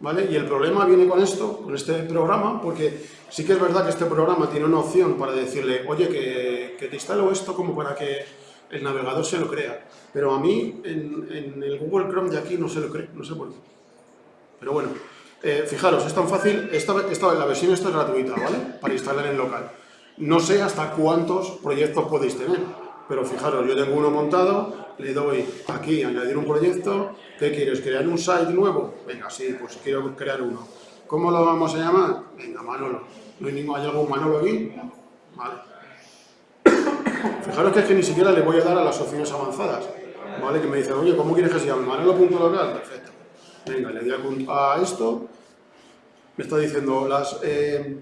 ¿Vale? Y el problema viene con esto, con este programa, porque sí que es verdad que este programa tiene una opción para decirle, oye, que, que te instalo esto como para que el navegador se lo crea. Pero a mí, en, el Google Chrome de aquí no se lo cree, no sé por qué. Pero bueno, eh, fijaros, es tan fácil, esta, esta, la versión esta es gratuita, ¿vale? Para instalar en local. No sé hasta cuántos proyectos podéis tener, pero fijaros, yo tengo uno montado, le doy aquí añadir un proyecto, ¿qué quieres? ¿Crear un site nuevo? Venga, sí, pues quiero crear uno. ¿Cómo lo vamos a llamar? Venga, Manolo. ¿No hay, ningún, ¿hay Manolo aquí? Vale. Fijaros que es que ni siquiera le voy a dar a las opciones avanzadas, ¿vale? Que me dicen, oye, ¿cómo quieres que se llame? Manolo.local, perfecto. Venga, le doy a esto, me está diciendo las, eh,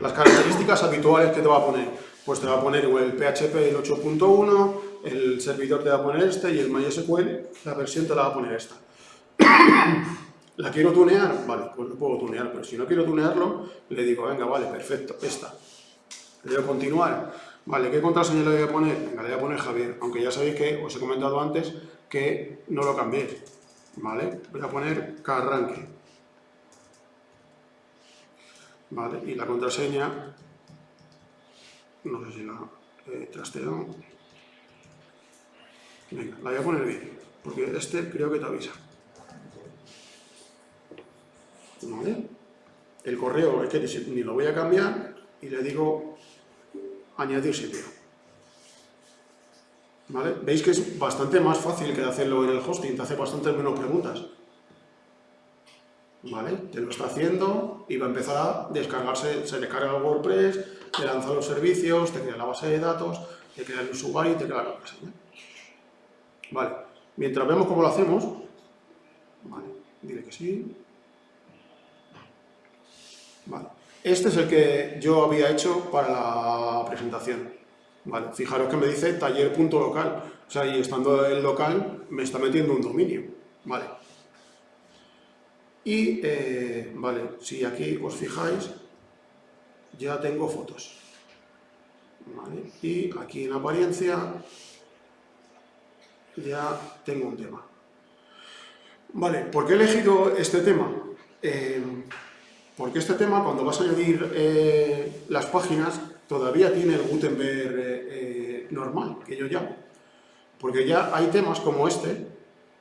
las características habituales que te va a poner. Pues te va a poner el PHP el 8.1, el servidor te va a poner este y el MySQL, la versión te la va a poner esta. ¿La quiero tunear? Vale, pues lo puedo tunear, pero si no quiero tunearlo, le digo, venga, vale, perfecto, esta. Le a continuar. Vale, ¿qué contraseña le voy a poner? Venga, le voy a poner Javier, aunque ya sabéis que os he comentado antes que no lo cambié. Vale, voy a poner carranque. Vale, y la contraseña, no sé si la he trasteado. Venga, la voy a poner bien, porque este creo que te avisa. ¿Vale? El correo es que ni lo voy a cambiar y le digo añadir sitio. ¿Vale? Veis que es bastante más fácil que hacerlo en el hosting, te hace bastantes menos preguntas. ¿Vale? Te lo está haciendo y va a empezar a descargarse, se descarga WordPress, te lanza los servicios, te crea la base de datos, te crea el usuario y te crea la contraseña. Vale, mientras vemos cómo lo hacemos, vale, dile que sí. Vale, este es el que yo había hecho para la presentación. Vale, fijaros que me dice taller.local, o sea, y estando en local me está metiendo un dominio. Vale, y, eh, vale, si aquí os fijáis, ya tengo fotos. Y aquí en apariencia ya tengo un tema. Vale, ¿por qué he elegido este tema? Eh, porque este tema, cuando vas a añadir eh, las páginas, todavía tiene el Gutenberg normal, que yo llamo. Porque ya hay temas como este,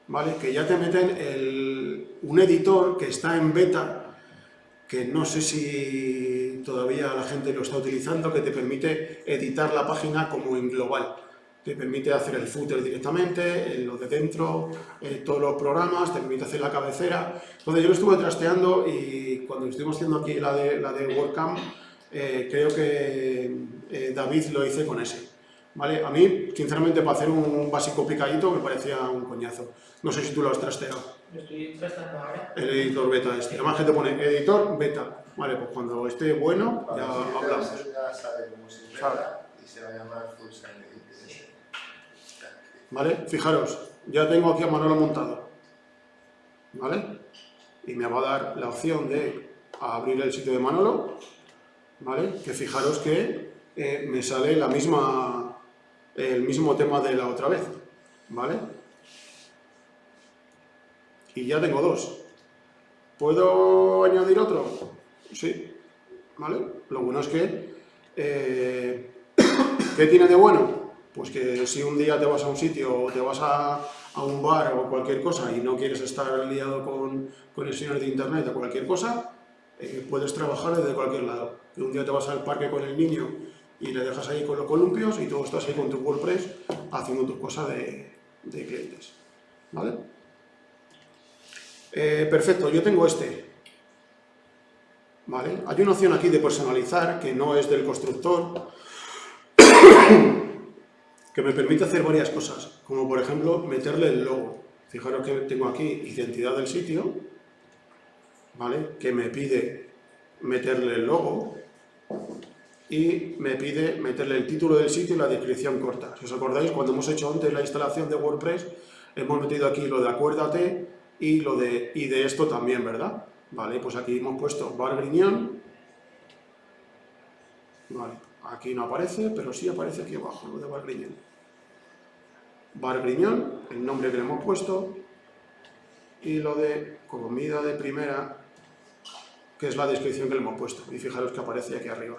¿vale? Que ya te meten un editor que está en beta, que no sé si todavía la gente lo está utilizando, que te permite editar la página como en global. Te permite hacer el footer directamente, lo de dentro, todos los programas, te permite hacer la cabecera. Entonces yo lo estuve trasteando y cuando estuvimos haciendo aquí la de, la de WordCamp, eh, creo que eh, David lo hice con ese. ¿Vale? A mí, sinceramente, para hacer un básico picadito me parecía un coñazo. No sé si tú lo has trasteado. Estoy ahora. El editor beta este. Además que te pone editor beta. Vale, pues cuando esté bueno, ya hablamos. Ya sabe cómo se beta y se va a llamar Full Vale, fijaros, ya tengo aquí a Manolo montado. ¿Vale? Y me va a dar la opción de abrir el sitio de Manolo. ¿Vale? Que fijaros que eh, me sale la misma el mismo tema de la otra vez, ¿vale? Y ya tengo dos. ¿Puedo añadir otro? Sí, ¿vale? Lo bueno es que... Eh, ¿Qué tiene de bueno? Pues que si un día te vas a un sitio o te vas a, un bar o cualquier cosa y no quieres estar liado con conexiones de internet o cualquier cosa, eh, puedes trabajar desde cualquier lado. un día te vas al parque con el niño y le dejas ahí con los columpios y tú estás ahí con tu WordPress haciendo tus cosas de, clientes. ¿Vale? Eh, perfecto, yo tengo este. ¿Vale? Hay una opción aquí de personalizar que no es del constructor que me permite hacer varias cosas, como por ejemplo meterle el logo. Fijaros que tengo aquí identidad del sitio, ¿vale? que me pide meterle el logo, y me pide meterle el título del sitio y la descripción corta. Si os acordáis, cuando hemos hecho antes la instalación de WordPress, hemos metido aquí lo de acuérdate y lo de, y de esto también, ¿verdad? Vale, pues aquí hemos puesto bar griñón. Vale, aquí no aparece, pero sí aparece aquí abajo, lo de bar griñón. Bar griñón, el nombre que le hemos puesto, y lo de comida de primera, que es la descripción que le hemos puesto. Y fijaros que aparece aquí arriba.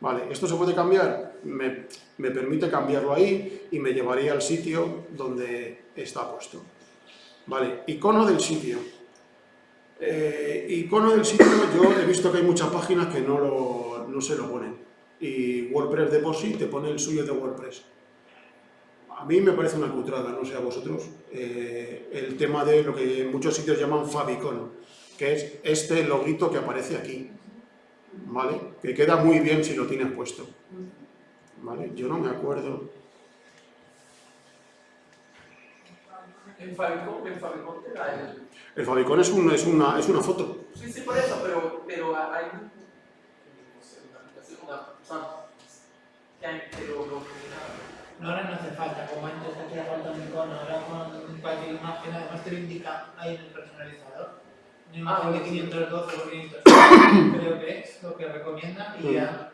Vale, ¿esto se puede cambiar? Me, permite cambiarlo ahí y me llevaría al sitio donde está puesto. Vale, icono del sitio. Eh, icono del sitio, yo he visto que hay muchas páginas que no, lo, no se lo ponen. Y WordPress de sí te pone el suyo de WordPress. A mí me parece una cutrada, no sé a vosotros, eh, el tema de lo que en muchos sitios llaman favicon, que es este loguito que aparece aquí, ¿vale? Que queda muy bien si lo tienes puesto, ¿vale? Yo no me acuerdo. En Famicom, en Famicom te da el... El favicon es, un- es, una, es una foto, Sí, sí, por eso, pero, pero hay no sé, una aplicación, una, o sea, que hay, pero lo No, ahora no hace falta, como antes hacía falta un icono, ahora con cualquier imagen, además te lo indica ahí en el personalizador. Una imagen Ah, de sí. 512 por 500, creo que es lo que recomienda, y ya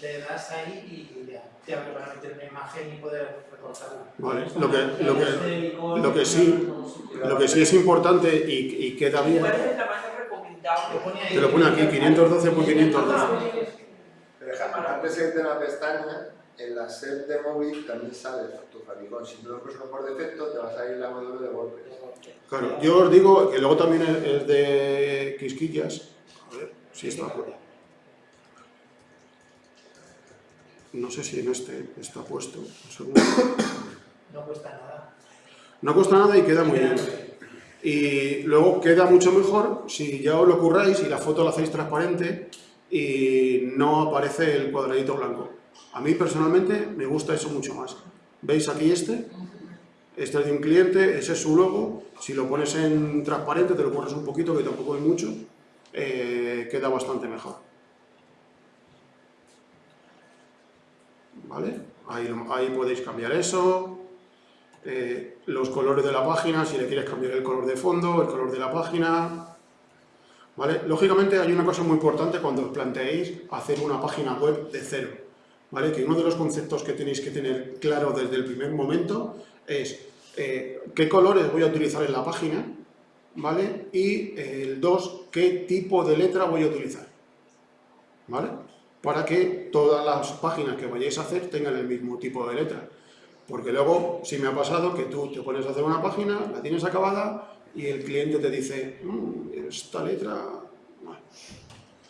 le das ahí y ya te abre para meter una imagen y poder recortarla. ¿vale? Lo que, lo que, icono, lo que sí- lo que sí es importante y, y queda bien, ¿Cuál es el tamaño recomendable? Te lo pone aquí, 512 por 512. Por ejemplo, antes de irte a la pestaña, en la set de móvil también sale tu favicon. Si tú lo pones por defecto, te vas a ir a la modelo de WordPress. Claro, yo os digo que luego también es, es de Quisquillas. A ver si está por ahí. No sé si en este está puesto. No cuesta nada. No cuesta nada y queda muy bien. Y luego queda mucho mejor si ya os lo curráis y la foto la hacéis transparente y no aparece el cuadradito blanco. A mí personalmente me gusta eso mucho más. ¿Veis aquí este? Este es de un cliente, ese es su logo. Si lo pones en transparente, te lo pones un poquito, que tampoco es mucho, eh, queda bastante mejor. ¿Vale? Ahí, podéis cambiar eso. Eh, los colores de la página, si le quieres cambiar el color de fondo, el color de la página. Lógicamente hay una cosa muy importante cuando os planteéis hacer una página web de cero. ¿Vale? Que uno de los conceptos que tenéis que tener claro desde el primer momento es eh, qué colores voy a utilizar en la página, ¿vale? Y el dos, qué tipo de letra voy a utilizar, ¿vale? Para que todas las páginas que vayáis a hacer tengan el mismo tipo de letra. Porque luego, si me ha pasado que tú te pones a hacer una página, la tienes acabada y el cliente te dice, "Mm, esta letra, bueno",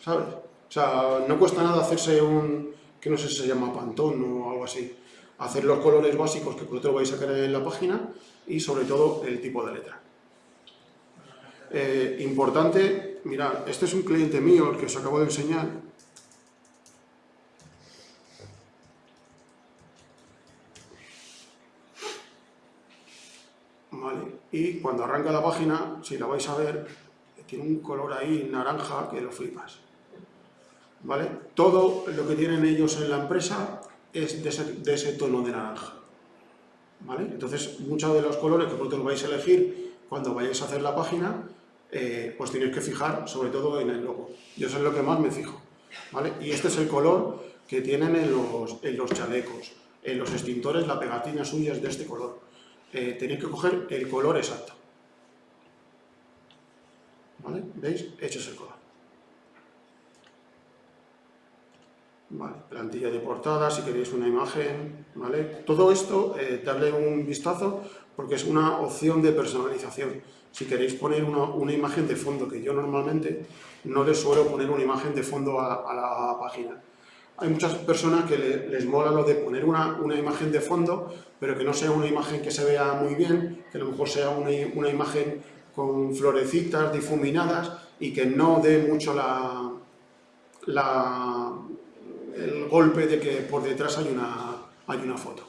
¿sabes? O sea, no cuesta nada hacerse un, que no sé si se llama pantón o algo así, hacer los colores básicos que vosotros vais a querer en la página y sobre todo el tipo de letra. Eh, importante, mirad, este es un cliente mío, el que os acabo de enseñar, ¿vale? Y cuando arranca la página, si la vais a ver, tiene un color ahí naranja que lo flipas. ¿Vale? Todo lo que tienen ellos en la empresa es de ese, tono de naranja. ¿Vale? Entonces, muchos de los colores que vosotros vais a elegir cuando vayáis a hacer la página, eh, pues tenéis que fijar sobre todo en el logo. Yo eso es lo que más me fijo. ¿vale? Y este es el color que tienen en los, en los chalecos. En los extintores la pegatina suya es de este color. Eh, tenéis que coger el color exacto. ¿Vale? ¿Veis? Hecho es el color. Plantilla de portada, si queréis una imagen, ¿vale? Todo esto, eh, darle un vistazo porque es una opción de personalización. Si queréis poner una, una imagen de fondo, que yo normalmente no les suelo poner una imagen de fondo a la página. Hay muchas personas que le- les mola lo de poner una, una imagen de fondo, pero que no sea una imagen que se vea muy bien, que a lo mejor sea una, imagen con florecitas difuminadas y que no dé mucho el golpe de que por detrás hay una, hay una foto.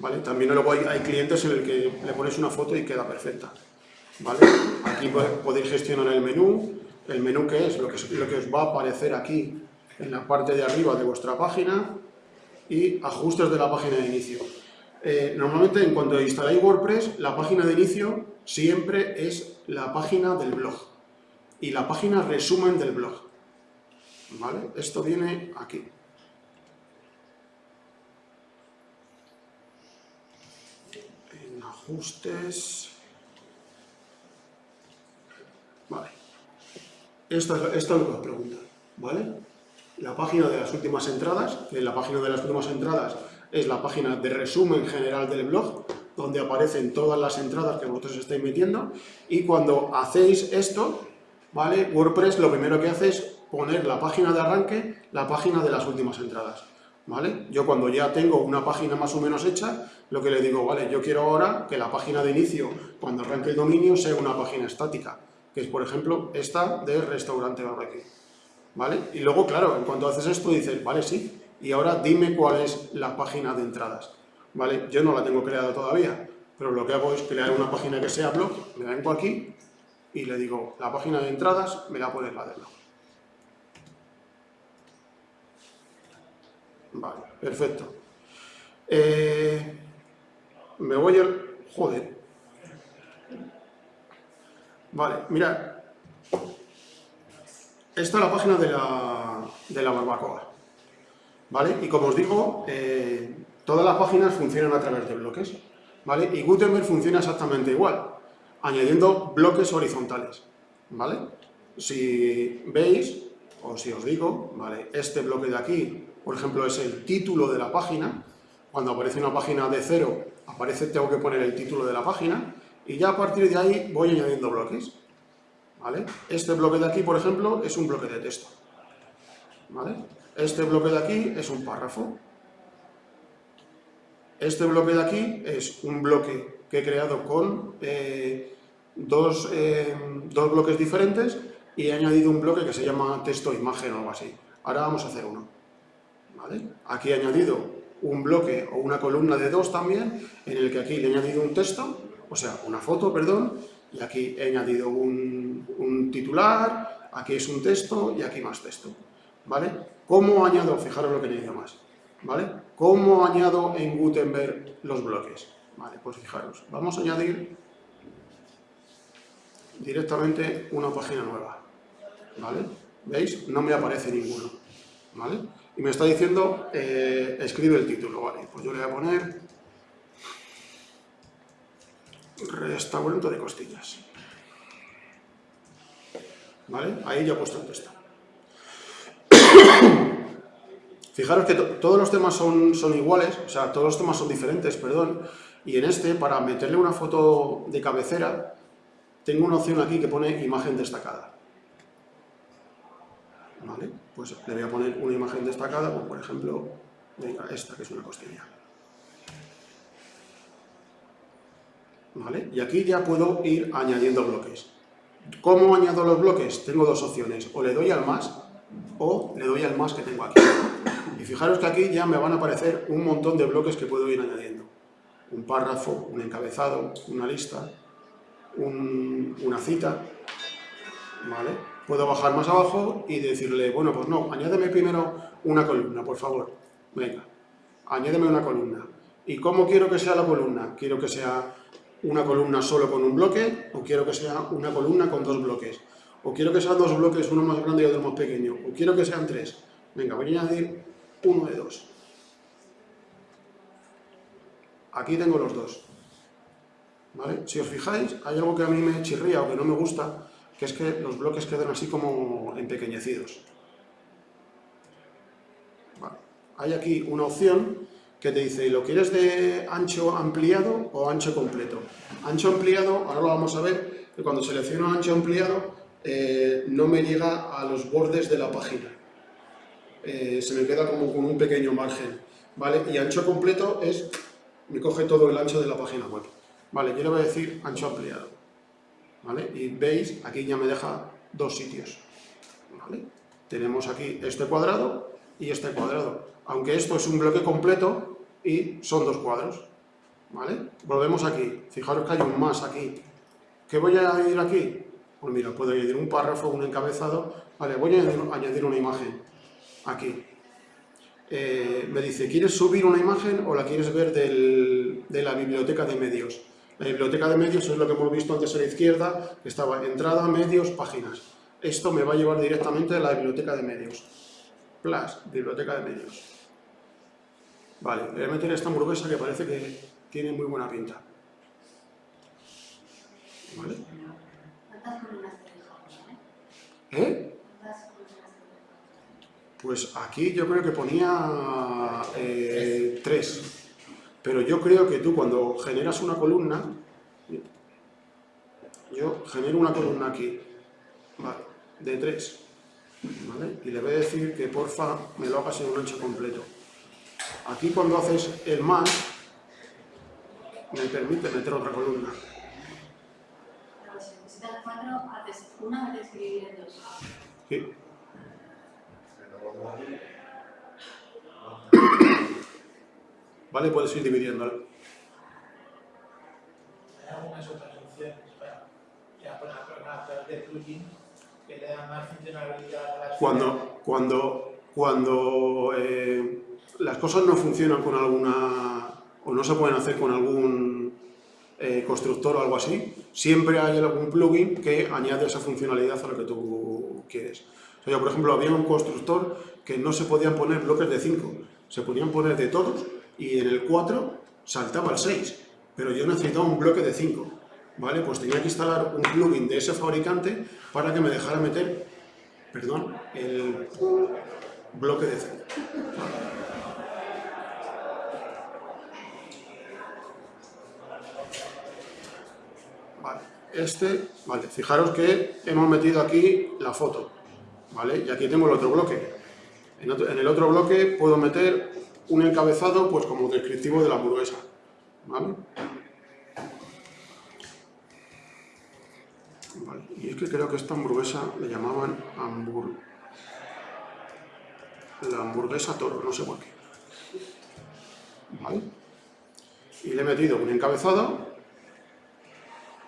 ¿Vale? También luego hay, clientes en el que le pones una foto y queda perfecta. ¿Vale? Aquí po- podéis gestionar el menú, el menú que, es- lo que os va a aparecer aquí en la parte de arriba de vuestra página y ajustes de la página de inicio. Eh, normalmente en cuanto instaláis WordPress, la página de inicio siempre es la página del blog y la página resumen del blog. ¿Vale? Esto viene aquí. En ajustes. Vale. Esto es, lo que. ¿Vale? La página de las últimas entradas, la página de las últimas entradas es la página de resumen general del blog, donde aparecen todas las entradas que vosotros estáis metiendo y cuando hacéis esto, ¿vale? WordPress lo primero que hace es poner la página de arranque, la página de las últimas entradas, ¿vale? Yo cuando ya tengo una página más o menos hecha, lo que le digo, vale, yo quiero ahora que la página de inicio, cuando arranque el dominio, sea una página estática, que es, por ejemplo, esta de restaurante barbecue, ¿vale? Y luego, claro, en cuanto haces esto, dices, vale, sí, y ahora dime cuál es la página de entradas, ¿vale? Yo no la tengo creada todavía, pero lo que hago es crear una página que sea blog, me vengo aquí y le digo, la página de entradas me la pones la de blog. Vale, perfecto. Eh, me voy al... Joder. Vale, mirad. Esta es la página de la, de la barbacoa. ¿Vale? Y como os digo, eh, todas las páginas funcionan a través de bloques. ¿Vale? Y Gutenberg funciona exactamente igual, añadiendo bloques horizontales. ¿Vale? Si veis, o si os digo, ¿vale? Este bloque de aquí, por ejemplo, es el título de la página. Cuando aparece una página de cero, aparece, tengo que poner el título de la página. Y ya a partir de ahí voy añadiendo bloques. ¿Vale? Este bloque de aquí, por ejemplo, es un bloque de texto. ¿Vale? Este bloque de aquí es un párrafo. Este bloque de aquí es un bloque que he creado con eh, dos, eh, dos bloques diferentes y he añadido un bloque que se llama texto-imagen o algo así. Ahora vamos a hacer uno. Aquí he añadido un bloque o una columna de dos también, en el que aquí le he añadido un texto, o sea, una foto, perdón, y aquí he añadido un, un titular, aquí es un texto y aquí más texto. ¿Vale? ¿Cómo añado? Fijaros lo que añadido más. ¿Vale? ¿Cómo añado en Gutenberg los bloques? Vale, pues fijaros, vamos a añadir directamente una página nueva. ¿Vale? ¿Veis? No me aparece ninguno. ¿Vale? Y me está diciendo, eh, escribe el título. Vale, pues yo le voy a poner restaurante de costillas. ¿Vale? Ahí ya he puesto el texto. Fijaros que to todos los temas son, son iguales, o sea, todos los temas son diferentes, perdón, y en este, para meterle una foto de cabecera, tengo una opción aquí que pone imagen destacada. ¿Vale? Pues le voy a poner una imagen destacada, pues por ejemplo, esta que es una costilla. Y aquí ya puedo ir añadiendo bloques. ¿Cómo añado los bloques? Tengo dos opciones, o le doy al más, o le doy al más que tengo aquí. Y fijaros que aquí ya me van a aparecer un montón de bloques que puedo ir añadiendo. Un párrafo, un encabezado, una lista, un, una cita, ¿vale? Puedo bajar más abajo y decirle, bueno, pues no, añádeme primero una columna, por favor. Venga, añádeme una columna. ¿Y cómo quiero que sea la columna? Quiero que sea una columna solo con un bloque o quiero que sea una columna con dos bloques. O quiero que sean dos bloques, uno más grande y otro más pequeño. O quiero que sean tres. Venga, voy a añadir uno de dos. Aquí tengo los dos. ¿Vale? Si os fijáis, hay algo que a mí me chirría o que no me gusta, que es que los bloques quedan así como empequeñecidos. Vale. Hay aquí una opción que te dice, ¿lo quieres de ancho ampliado o ancho completo? Ancho ampliado, ahora lo vamos a ver, que cuando selecciono ancho ampliado eh, no me llega a los bordes de la página. Eh, se me queda como con un pequeño margen. ¿vale? Y ancho completo es, me coge todo el ancho de la página web. Vale, yo le voy a decir ancho ampliado. ¿Vale? Y veis, aquí ya me deja dos sitios. ¿Vale? Tenemos aquí este cuadrado y este cuadrado. Aunque esto es un bloque completo y son dos cuadros. ¿Vale? Volvemos aquí. Fijaros que hay un más aquí. ¿Qué voy a añadir aquí? Pues mira, puedo añadir un párrafo, un encabezado. Vale, voy a añadir, una imagen. Aquí. Eh, me dice, ¿quieres subir una imagen o la quieres ver de la biblioteca de medios? La biblioteca de medios es lo que hemos visto antes a la izquierda, que estaba entrada, medios, páginas. Esto me va a llevar directamente a la biblioteca de medios. Plus, biblioteca de medios. Vale, le voy a meter esta hamburguesa que parece que tiene muy buena pinta. ¿Vale? ¿Eh? Pues aquí yo creo que ponía eh, tres. Pero yo creo que tú cuando generas una columna, yo genero una columna aquí, de 3, ¿vale? y le voy a decir que porfa me lo hagas en un ancho completo. Aquí cuando haces el más, me permite meter otra columna. Sí. ¿Vale? Puedes ir dividiéndolo. Hay algunas otras opciones para, ya por ejemplo, a través de plugins que le dan más funcionalidad a las Cuando, cuando, cuando eh, las cosas no funcionan con alguna, o no se pueden hacer con algún eh, constructor o algo así, siempre hay algún plugin que añade esa funcionalidad a lo que tú quieres. O sea, yo, por ejemplo, había un constructor que no se podían poner bloques de 5, se podían poner de todos y en el 4 saltaba al 6, pero yo necesitaba un bloque de 5, ¿vale? Pues tenía que instalar un plugin de ese fabricante para que me dejara meter, perdón, el bloque de 5. Vale, este, vale, fijaros que hemos metido aquí la foto, ¿vale? Y aquí tengo el otro bloque. En, el otro bloque puedo meter un encabezado, pues como descriptivo de la hamburguesa, ¿vale? Vale, Y es que creo que esta hamburguesa le llamaban hambur... la hamburguesa toro, no sé por qué. ¿Vale? Y le he metido un encabezado,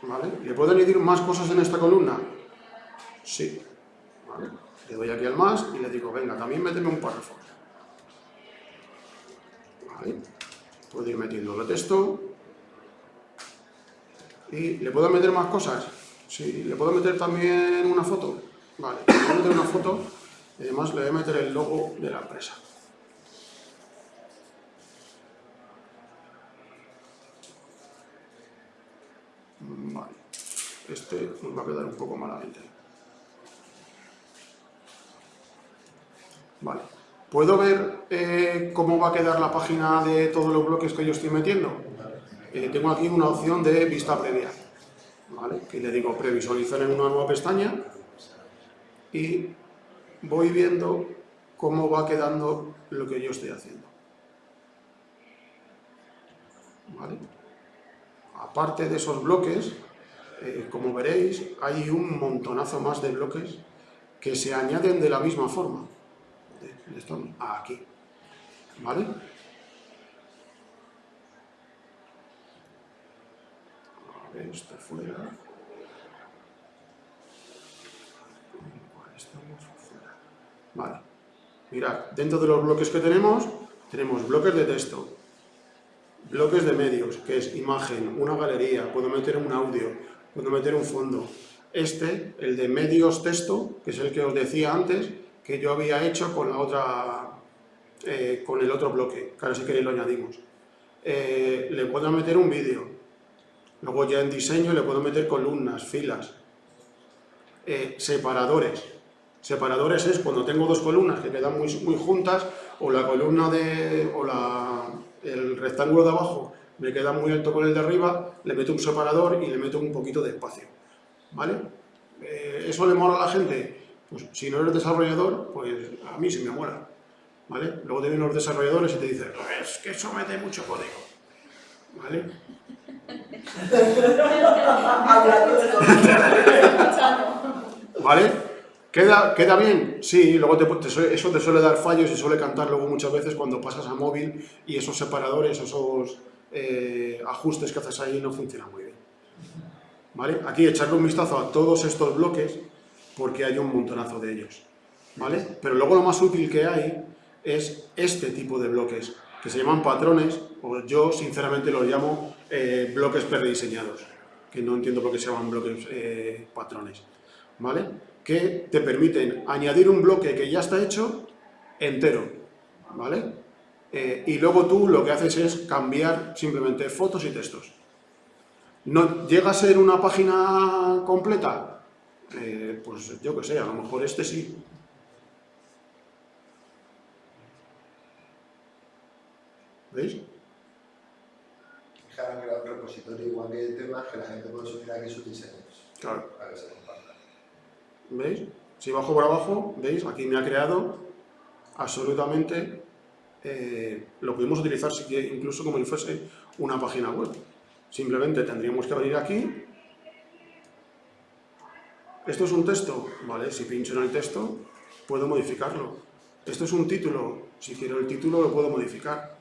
¿vale? ¿Le puedo añadir más cosas en esta columna? Sí. Le doy aquí al más y le digo, venga, también méteme un párrafo. ¿Vale? Puedo ir metiendo el texto. ¿Y le puedo meter más cosas? Sí. ¿Le puedo meter también una foto? Vale, le voy a meter una foto y además le voy a meter el logo de la empresa. Vale, este nos va a quedar un poco malamente. Vale, ¿puedo ver eh, cómo va a quedar la página de todos los bloques que yo estoy metiendo? Eh, tengo aquí una opción de vista previa, ¿vale? Que le digo previsualizar en una nueva pestaña y voy viendo cómo va quedando lo que yo estoy haciendo. ¿Vale? Aparte de esos bloques, eh, como veréis, hay un montonazo más de bloques que se añaden de la misma forma. De- esto aquí. ¿Vale? A ver, esto fuera. Estamos fuera. Vale. Mirad, dentro de los bloques que tenemos, tenemos bloques de texto, bloques de medios, que es imagen, una galería, puedo meter un audio, puedo meter un fondo. Este, el de medios texto, que es el que os decía antes, que yo había hecho con la otra, eh, con el otro bloque, que ahora sí que lo añadimos. Eh, le puedo meter un vídeo, luego ya en diseño le puedo meter columnas, filas, eh, separadores. Separadores es cuando tengo dos columnas que quedan muy, muy juntas o la columna de, o la, el rectángulo de abajo me queda muy alto con el de arriba, le meto un separador y le meto un poquito de espacio. ¿Vale? Eh, ¿Eso le mola a la gente? Pues si no eres desarrollador, pues a mí sí me mola. ¿Vale? Luego te vienen los desarrolladores y te dicen, es que eso mete mucho código. ¿Vale? ¿Vale? ¿Queda, ¿Queda bien? Sí, luego te- eso te suele dar fallos y suele cantar luego muchas veces cuando pasas a móvil y esos separadores, esos eh, ajustes que haces ahí no funcionan muy bien. ¿Vale? Aquí echarle un vistazo a todos estos bloques porque hay un montonazo de ellos. ¿Vale? Pero luego lo más útil que hay es este tipo de bloques que se llaman patrones o yo sinceramente los llamo eh, bloques prediseñados que no entiendo por qué se llaman bloques eh, patrones. ¿Vale? Que te permiten añadir un bloque que ya está hecho entero. ¿Vale? Eh, y luego tú lo que haces es cambiar simplemente fotos y textos. ¿No llega a ser una página completa? Eh, pues yo qué sé, a lo mejor este sí. ¿Veis? repositorio igual que de temas que la gente pueda subir aquí sus diseños. Claro. Para que se compartan. ¿Veis? Si bajo por abajo, ¿veis? Aquí me ha creado absolutamente... eh, lo podemos utilizar incluso como si fuese una página web. Simplemente tendríamos que venir aquí. Esto es un texto, ¿vale? Si pincho en el texto, puedo modificarlo. Esto es un título. Si quiero el título, lo puedo modificar.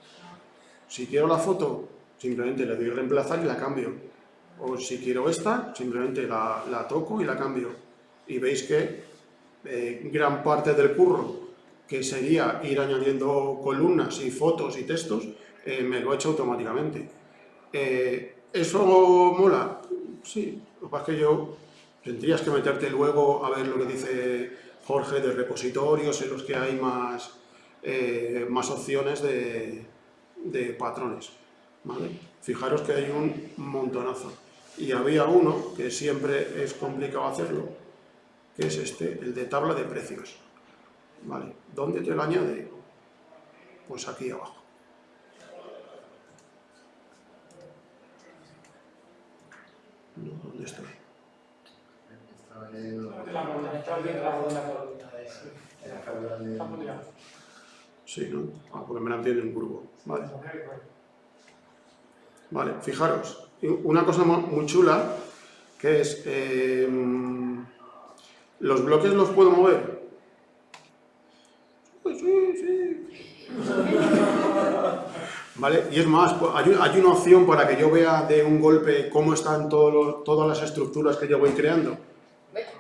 Si quiero la foto, simplemente le doy reemplazar y la cambio. O si quiero esta, simplemente la, la toco y la cambio. Y veis que eh, gran parte del curro, que sería ir añadiendo columnas y fotos y textos, eh, me lo he hecho automáticamente. Eh, ¿Eso mola? Sí, lo que pasa es que yo tendrías que meterte luego a ver lo que dice Jorge de repositorios en los que hay más, más opciones de, de patrones. Fijaros que hay un montonazo. Y había uno que siempre es complicado hacerlo, que es este, el de tabla de precios. ¿Vale? ¿Dónde te lo añade? Pues aquí abajo. No, ¿Dónde estoy? Sí, ¿no? Ah, porque me la tiene en curvo. Vale. Vale, fijaros, una cosa mu- muy chula que es eh, los bloques los puedo mover. Pues sí, sí. Vale, y es más, pues, hay, un- hay una opción para que yo vea de un golpe cómo están los- todas las estructuras que yo voy creando.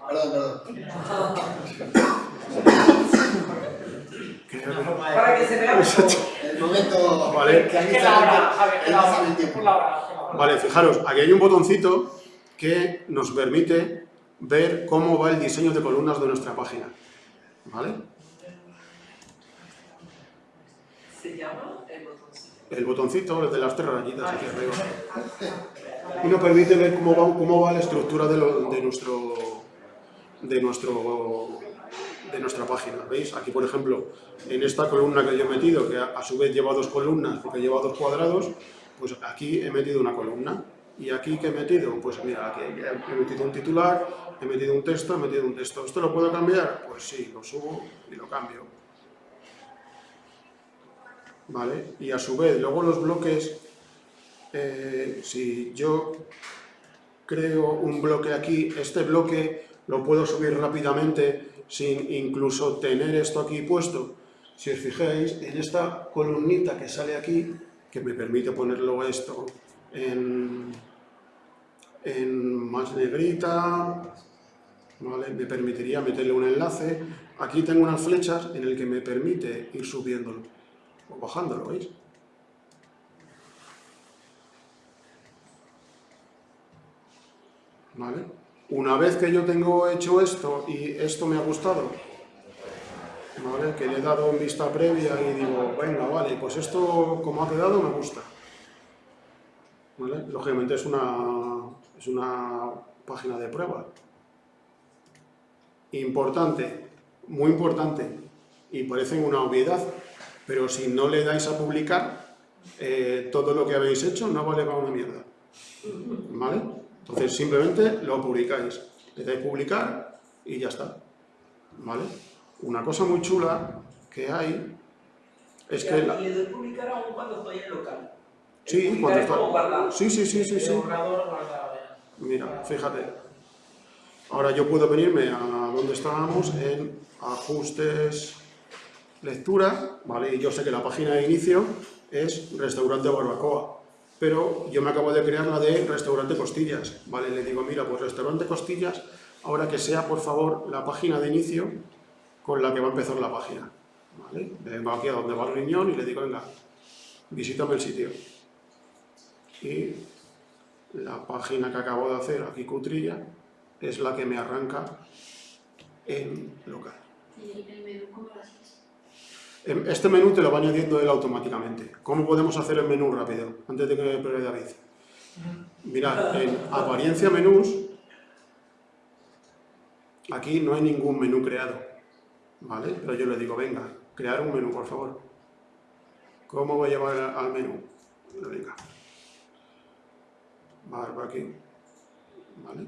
Perdón, perdón. Para que se vea. El momento Vale. que. Vale, fijaros, aquí hay un botoncito que nos permite ver cómo va el diseño de columnas de nuestra página. ¿Vale? Se llama el botoncito. El botoncito de las tres rayitas aquí arriba. Y nos permite ver cómo va, cómo va la estructura de, lo- de nuestro, de, nuestro, de nuestra página. ¿Veis? Aquí, por ejemplo, en esta columna que yo he metido, que a, a su vez lleva dos columnas porque lleva dos cuadrados, pues aquí he metido una columna. ¿Y aquí qué he metido? Pues mira, aquí he metido un titular, he metido un texto, he metido un texto. ¿Esto lo puedo cambiar? Pues sí, lo subo y lo cambio. ¿Vale? Y a su vez, luego los bloques, eh, si yo creo un bloque aquí, este bloque lo puedo subir rápidamente sin incluso tener esto aquí puesto. Si os fijáis, en esta columnita que sale aquí, que me permite ponerlo esto en, en más negrita, ¿vale? me permitiría meterle un enlace. Aquí tengo unas flechas en el que me permite ir subiéndolo o bajándolo, ¿veis? ¿Vale? Una vez que yo tengo hecho esto y esto me ha gustado, ¿vale? que le he dado en vista previa y digo, venga, vale, pues esto como ha quedado me gusta. ¿Vale? Lógicamente es una, es una página de prueba. Importante, muy importante, y parece una obviedad, pero si no le dais a publicar, eh, todo lo que habéis hecho no vale para una mierda. ¿Vale? Entonces simplemente lo publicáis, le dais publicar y ya está. ¿Vale? Una cosa muy chula que hay es que... la- le doy publicar aún cuando estoy en local. Sí, cuando está... Sí, sí, sí, sí, sí. Mira, fíjate. Ahora yo puedo venirme a donde estábamos en ajustes, lectura, ¿vale? Y yo sé que la página de inicio es restaurante barbacoa, pero yo me acabo de crear la de restaurante costillas, ¿vale? Le digo, mira, pues restaurante costillas, ahora que sea, por favor, la página de inicio con la que va a empezar la página, ¿vale? Le vengo aquí a donde va el riñón y le digo, venga, visítame el sitio. Y la página que acabo de hacer aquí cutrilla es la que me arranca en local. Y el, menú, ¿cómo lo haces? Em, Este menú te lo va añadiendo él automáticamente. ¿Cómo podemos hacer el menú rápido? Antes de que me pegue David. Mirad, en apariencia menús, aquí no hay ningún menú creado. ¿Vale? Pero yo le digo, venga, crear un menú, por favor. ¿Cómo voy a llevar al menú? Venga. Bar por aquí. ¿Vale?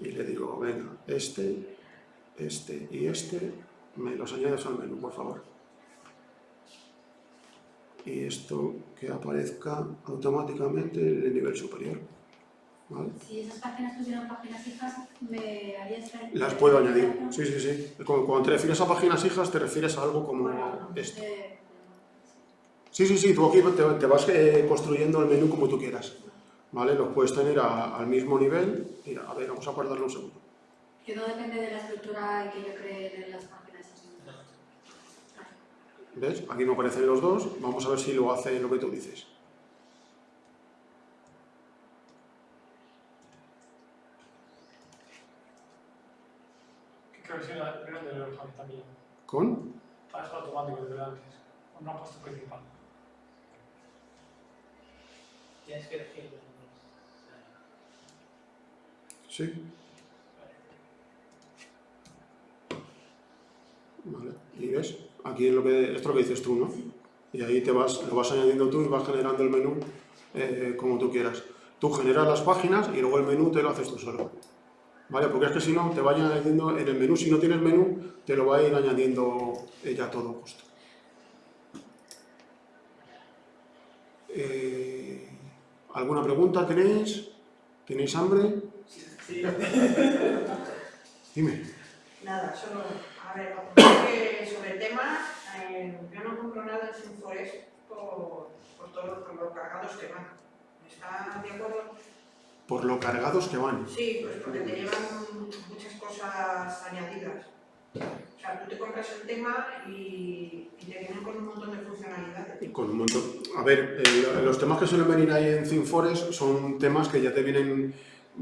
Y le digo, venga, este, este y este, me los añades al menú, por favor. Y esto que aparezca automáticamente en el nivel superior. ¿Vale? Si esas páginas tuvieran páginas hijas, me harías Las puedo añadir, sí, sí, sí. Cuando te refieres a páginas hijas, te refieres a algo como esto. Eh, Sí, sí, sí, tú aquí te, te vas eh, construyendo el menú como tú quieras. ¿Vale? Los puedes tener a- al mismo nivel. Mira, a ver, vamos a guardarlo un segundo. Que no depende de la estructura que yo cree en las páginas. ¿Ves? Aquí me aparecen los dos. Vamos a ver si lo hace lo que tú dices. Que creo que sí, la los Javi también. ¿Con? Para eso automático desde antes. No han puesto principal. Tienes que elegirlo. Sí. Vale. Y ves, aquí es lo que, esto es lo que dices tú, ¿no? Y ahí te vas, lo vas añadiendo tú y vas generando el menú eh, como tú quieras. Tú generas las páginas y luego el menú te lo haces tú solo. ¿Vale? Porque es que si no, te va añadiendo en el menú, si no tienes menú, te lo va a ir añadiendo ella todo justo. ¿Alguna pregunta tenéis? ¿Tenéis hambre? Sí. Dime. Nada, solo, a ver, que sobre el tema, eh, yo no compro nada en Sinforest por, por todos los, por los cargados que van. ¿Están de acuerdo? Por lo cargados que van. Sí, pues porque te llevan muchas cosas añadidas. O sea, tú te compras el tema y, y te vienen con un montón de funcionalidades. Con un montón. A ver, eh, los temas que suelen venir ahí en ThemeForest son temas que ya te vienen,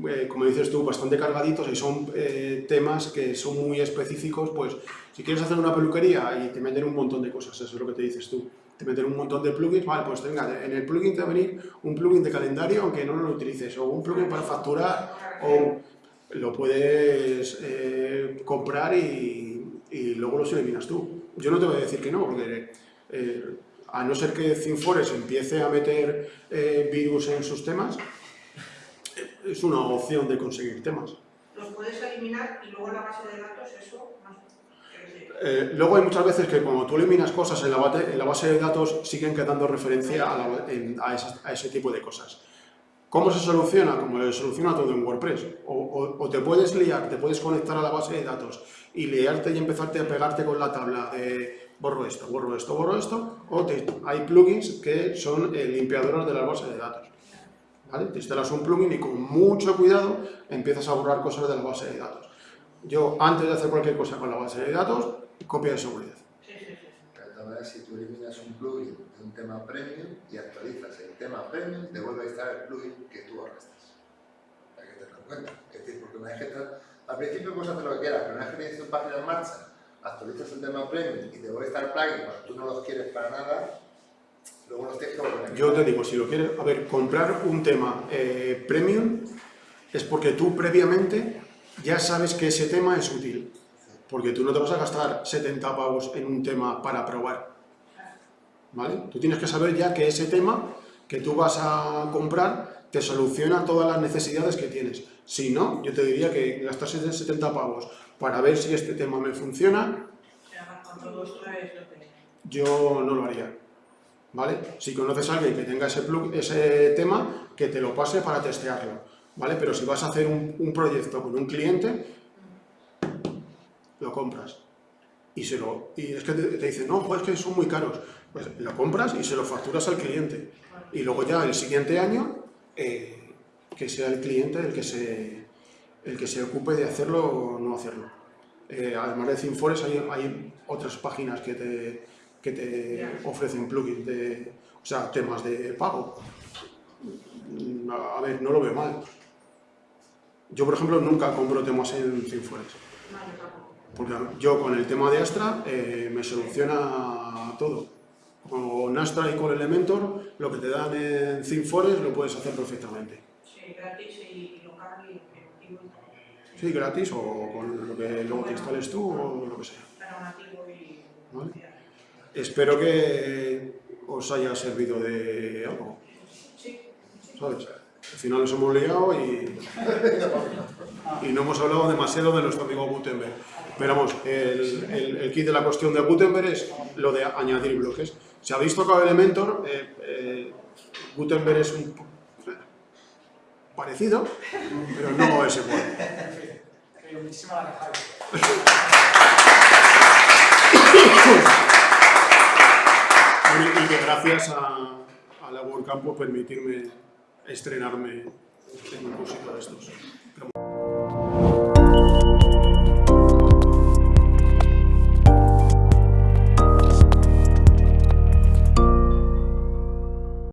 eh, como dices tú, bastante cargaditos y son eh, temas que son muy específicos. Pues si quieres hacer una peluquería y te meten un montón de cosas, eso es lo que te dices tú. Te meten un montón de plugins, vale, pues venga, en el plugin te va a venir un plugin de calendario aunque no lo utilices, o un plugin para facturar, o lo puedes eh, comprar y, y luego los eliminas tú. Yo no te voy a decir que no, porque eh, a no ser que ThemeForest empiece a meter eh, virus en sus temas, es una opción de conseguir temas. Los puedes eliminar y luego en la base de datos eso, Eh, luego hay muchas veces que cuando tú eliminas cosas en la, base, en la base de datos siguen quedando referencia a, la- en- a esas- a ese tipo de cosas. ¿Cómo se soluciona? Como le soluciona todo en WordPress. O, o- o te puedes liar, te puedes conectar a la base de datos y liarte y empezarte a pegarte con la tabla de borro esto, borro esto, borro esto, o te- hay plugins que son eh, limpiadores de las bases de datos. ¿Vale? Te instalas un plugin y con mucho cuidado empiezas a borrar cosas de la base de datos. Yo, antes de hacer cualquier cosa con la base de datos, copia de seguridad. Si tú eliminas un plugin un tema premium y actualizas el tema premium, te vuelve a instalar el plugin que tú arrastras. Para que te das cuenta. Es decir, porque una vez que te- al principio puedes hacer lo que quieras, pero una vez que tienes tu página en marcha, actualizas el tema premium y te vuelve a el plugin cuando tú no los quieres para nada, luego los tienes que volver. Yo te digo, si lo quieres, a ver, comprar un tema eh, premium es porque tú previamente ya sabes que ese tema es útil. Porque tú no te vas a gastar 70 pavos en un tema para probar. ¿Vale? Tú tienes que saber ya que ese tema que tú vas a comprar te soluciona todas las necesidades que tienes. Si no, yo te diría que gastarse 70 pavos para ver si este tema me funciona, yo no lo haría. ¿Vale? Si conoces a alguien que tenga ese, tema, que te lo pase para testearlo. ¿Vale? Pero si vas a hacer un, un proyecto con un cliente, lo compras. Y, se lo, y es que te, te dicen, no, pues es que son muy caros. Pues lo compras y se lo facturas al cliente. Y luego ya el siguiente año, eh, que sea el cliente el que se, el que se ocupe de hacerlo o no hacerlo. Eh, además de ThemeForest hay, hay otras páginas que te, que te ofrecen plugins, de, o sea, temas de pago. A ver, no lo veo mal. Yo, por ejemplo, nunca compro temas en tampoco. Porque yo con el tema de Astra eh, me soluciona todo. Con Astra y con Elementor, lo que te dan en ThemeForest lo puedes hacer perfectamente. Sí, gratis y local y todo. Sí, gratis o con lo que luego te instales tú o lo que sea. Nativo. Vale. Espero que os haya servido de algo. ¿sabes? Al final nos hemos liado y, y no hemos hablado demasiado de nuestro amigo Gutenberg. Pero vamos, el, el, el kit de la cuestión de Gutenberg es lo de añadir bloques. Si habéis tocado Elementor, eh, eh, Gutenberg es un parecido, pero no es igual. Pero muchísimas gracias, Javi. Y y que gracias a, a la WordCamp por permitirme estrenarme en un cursito de estos.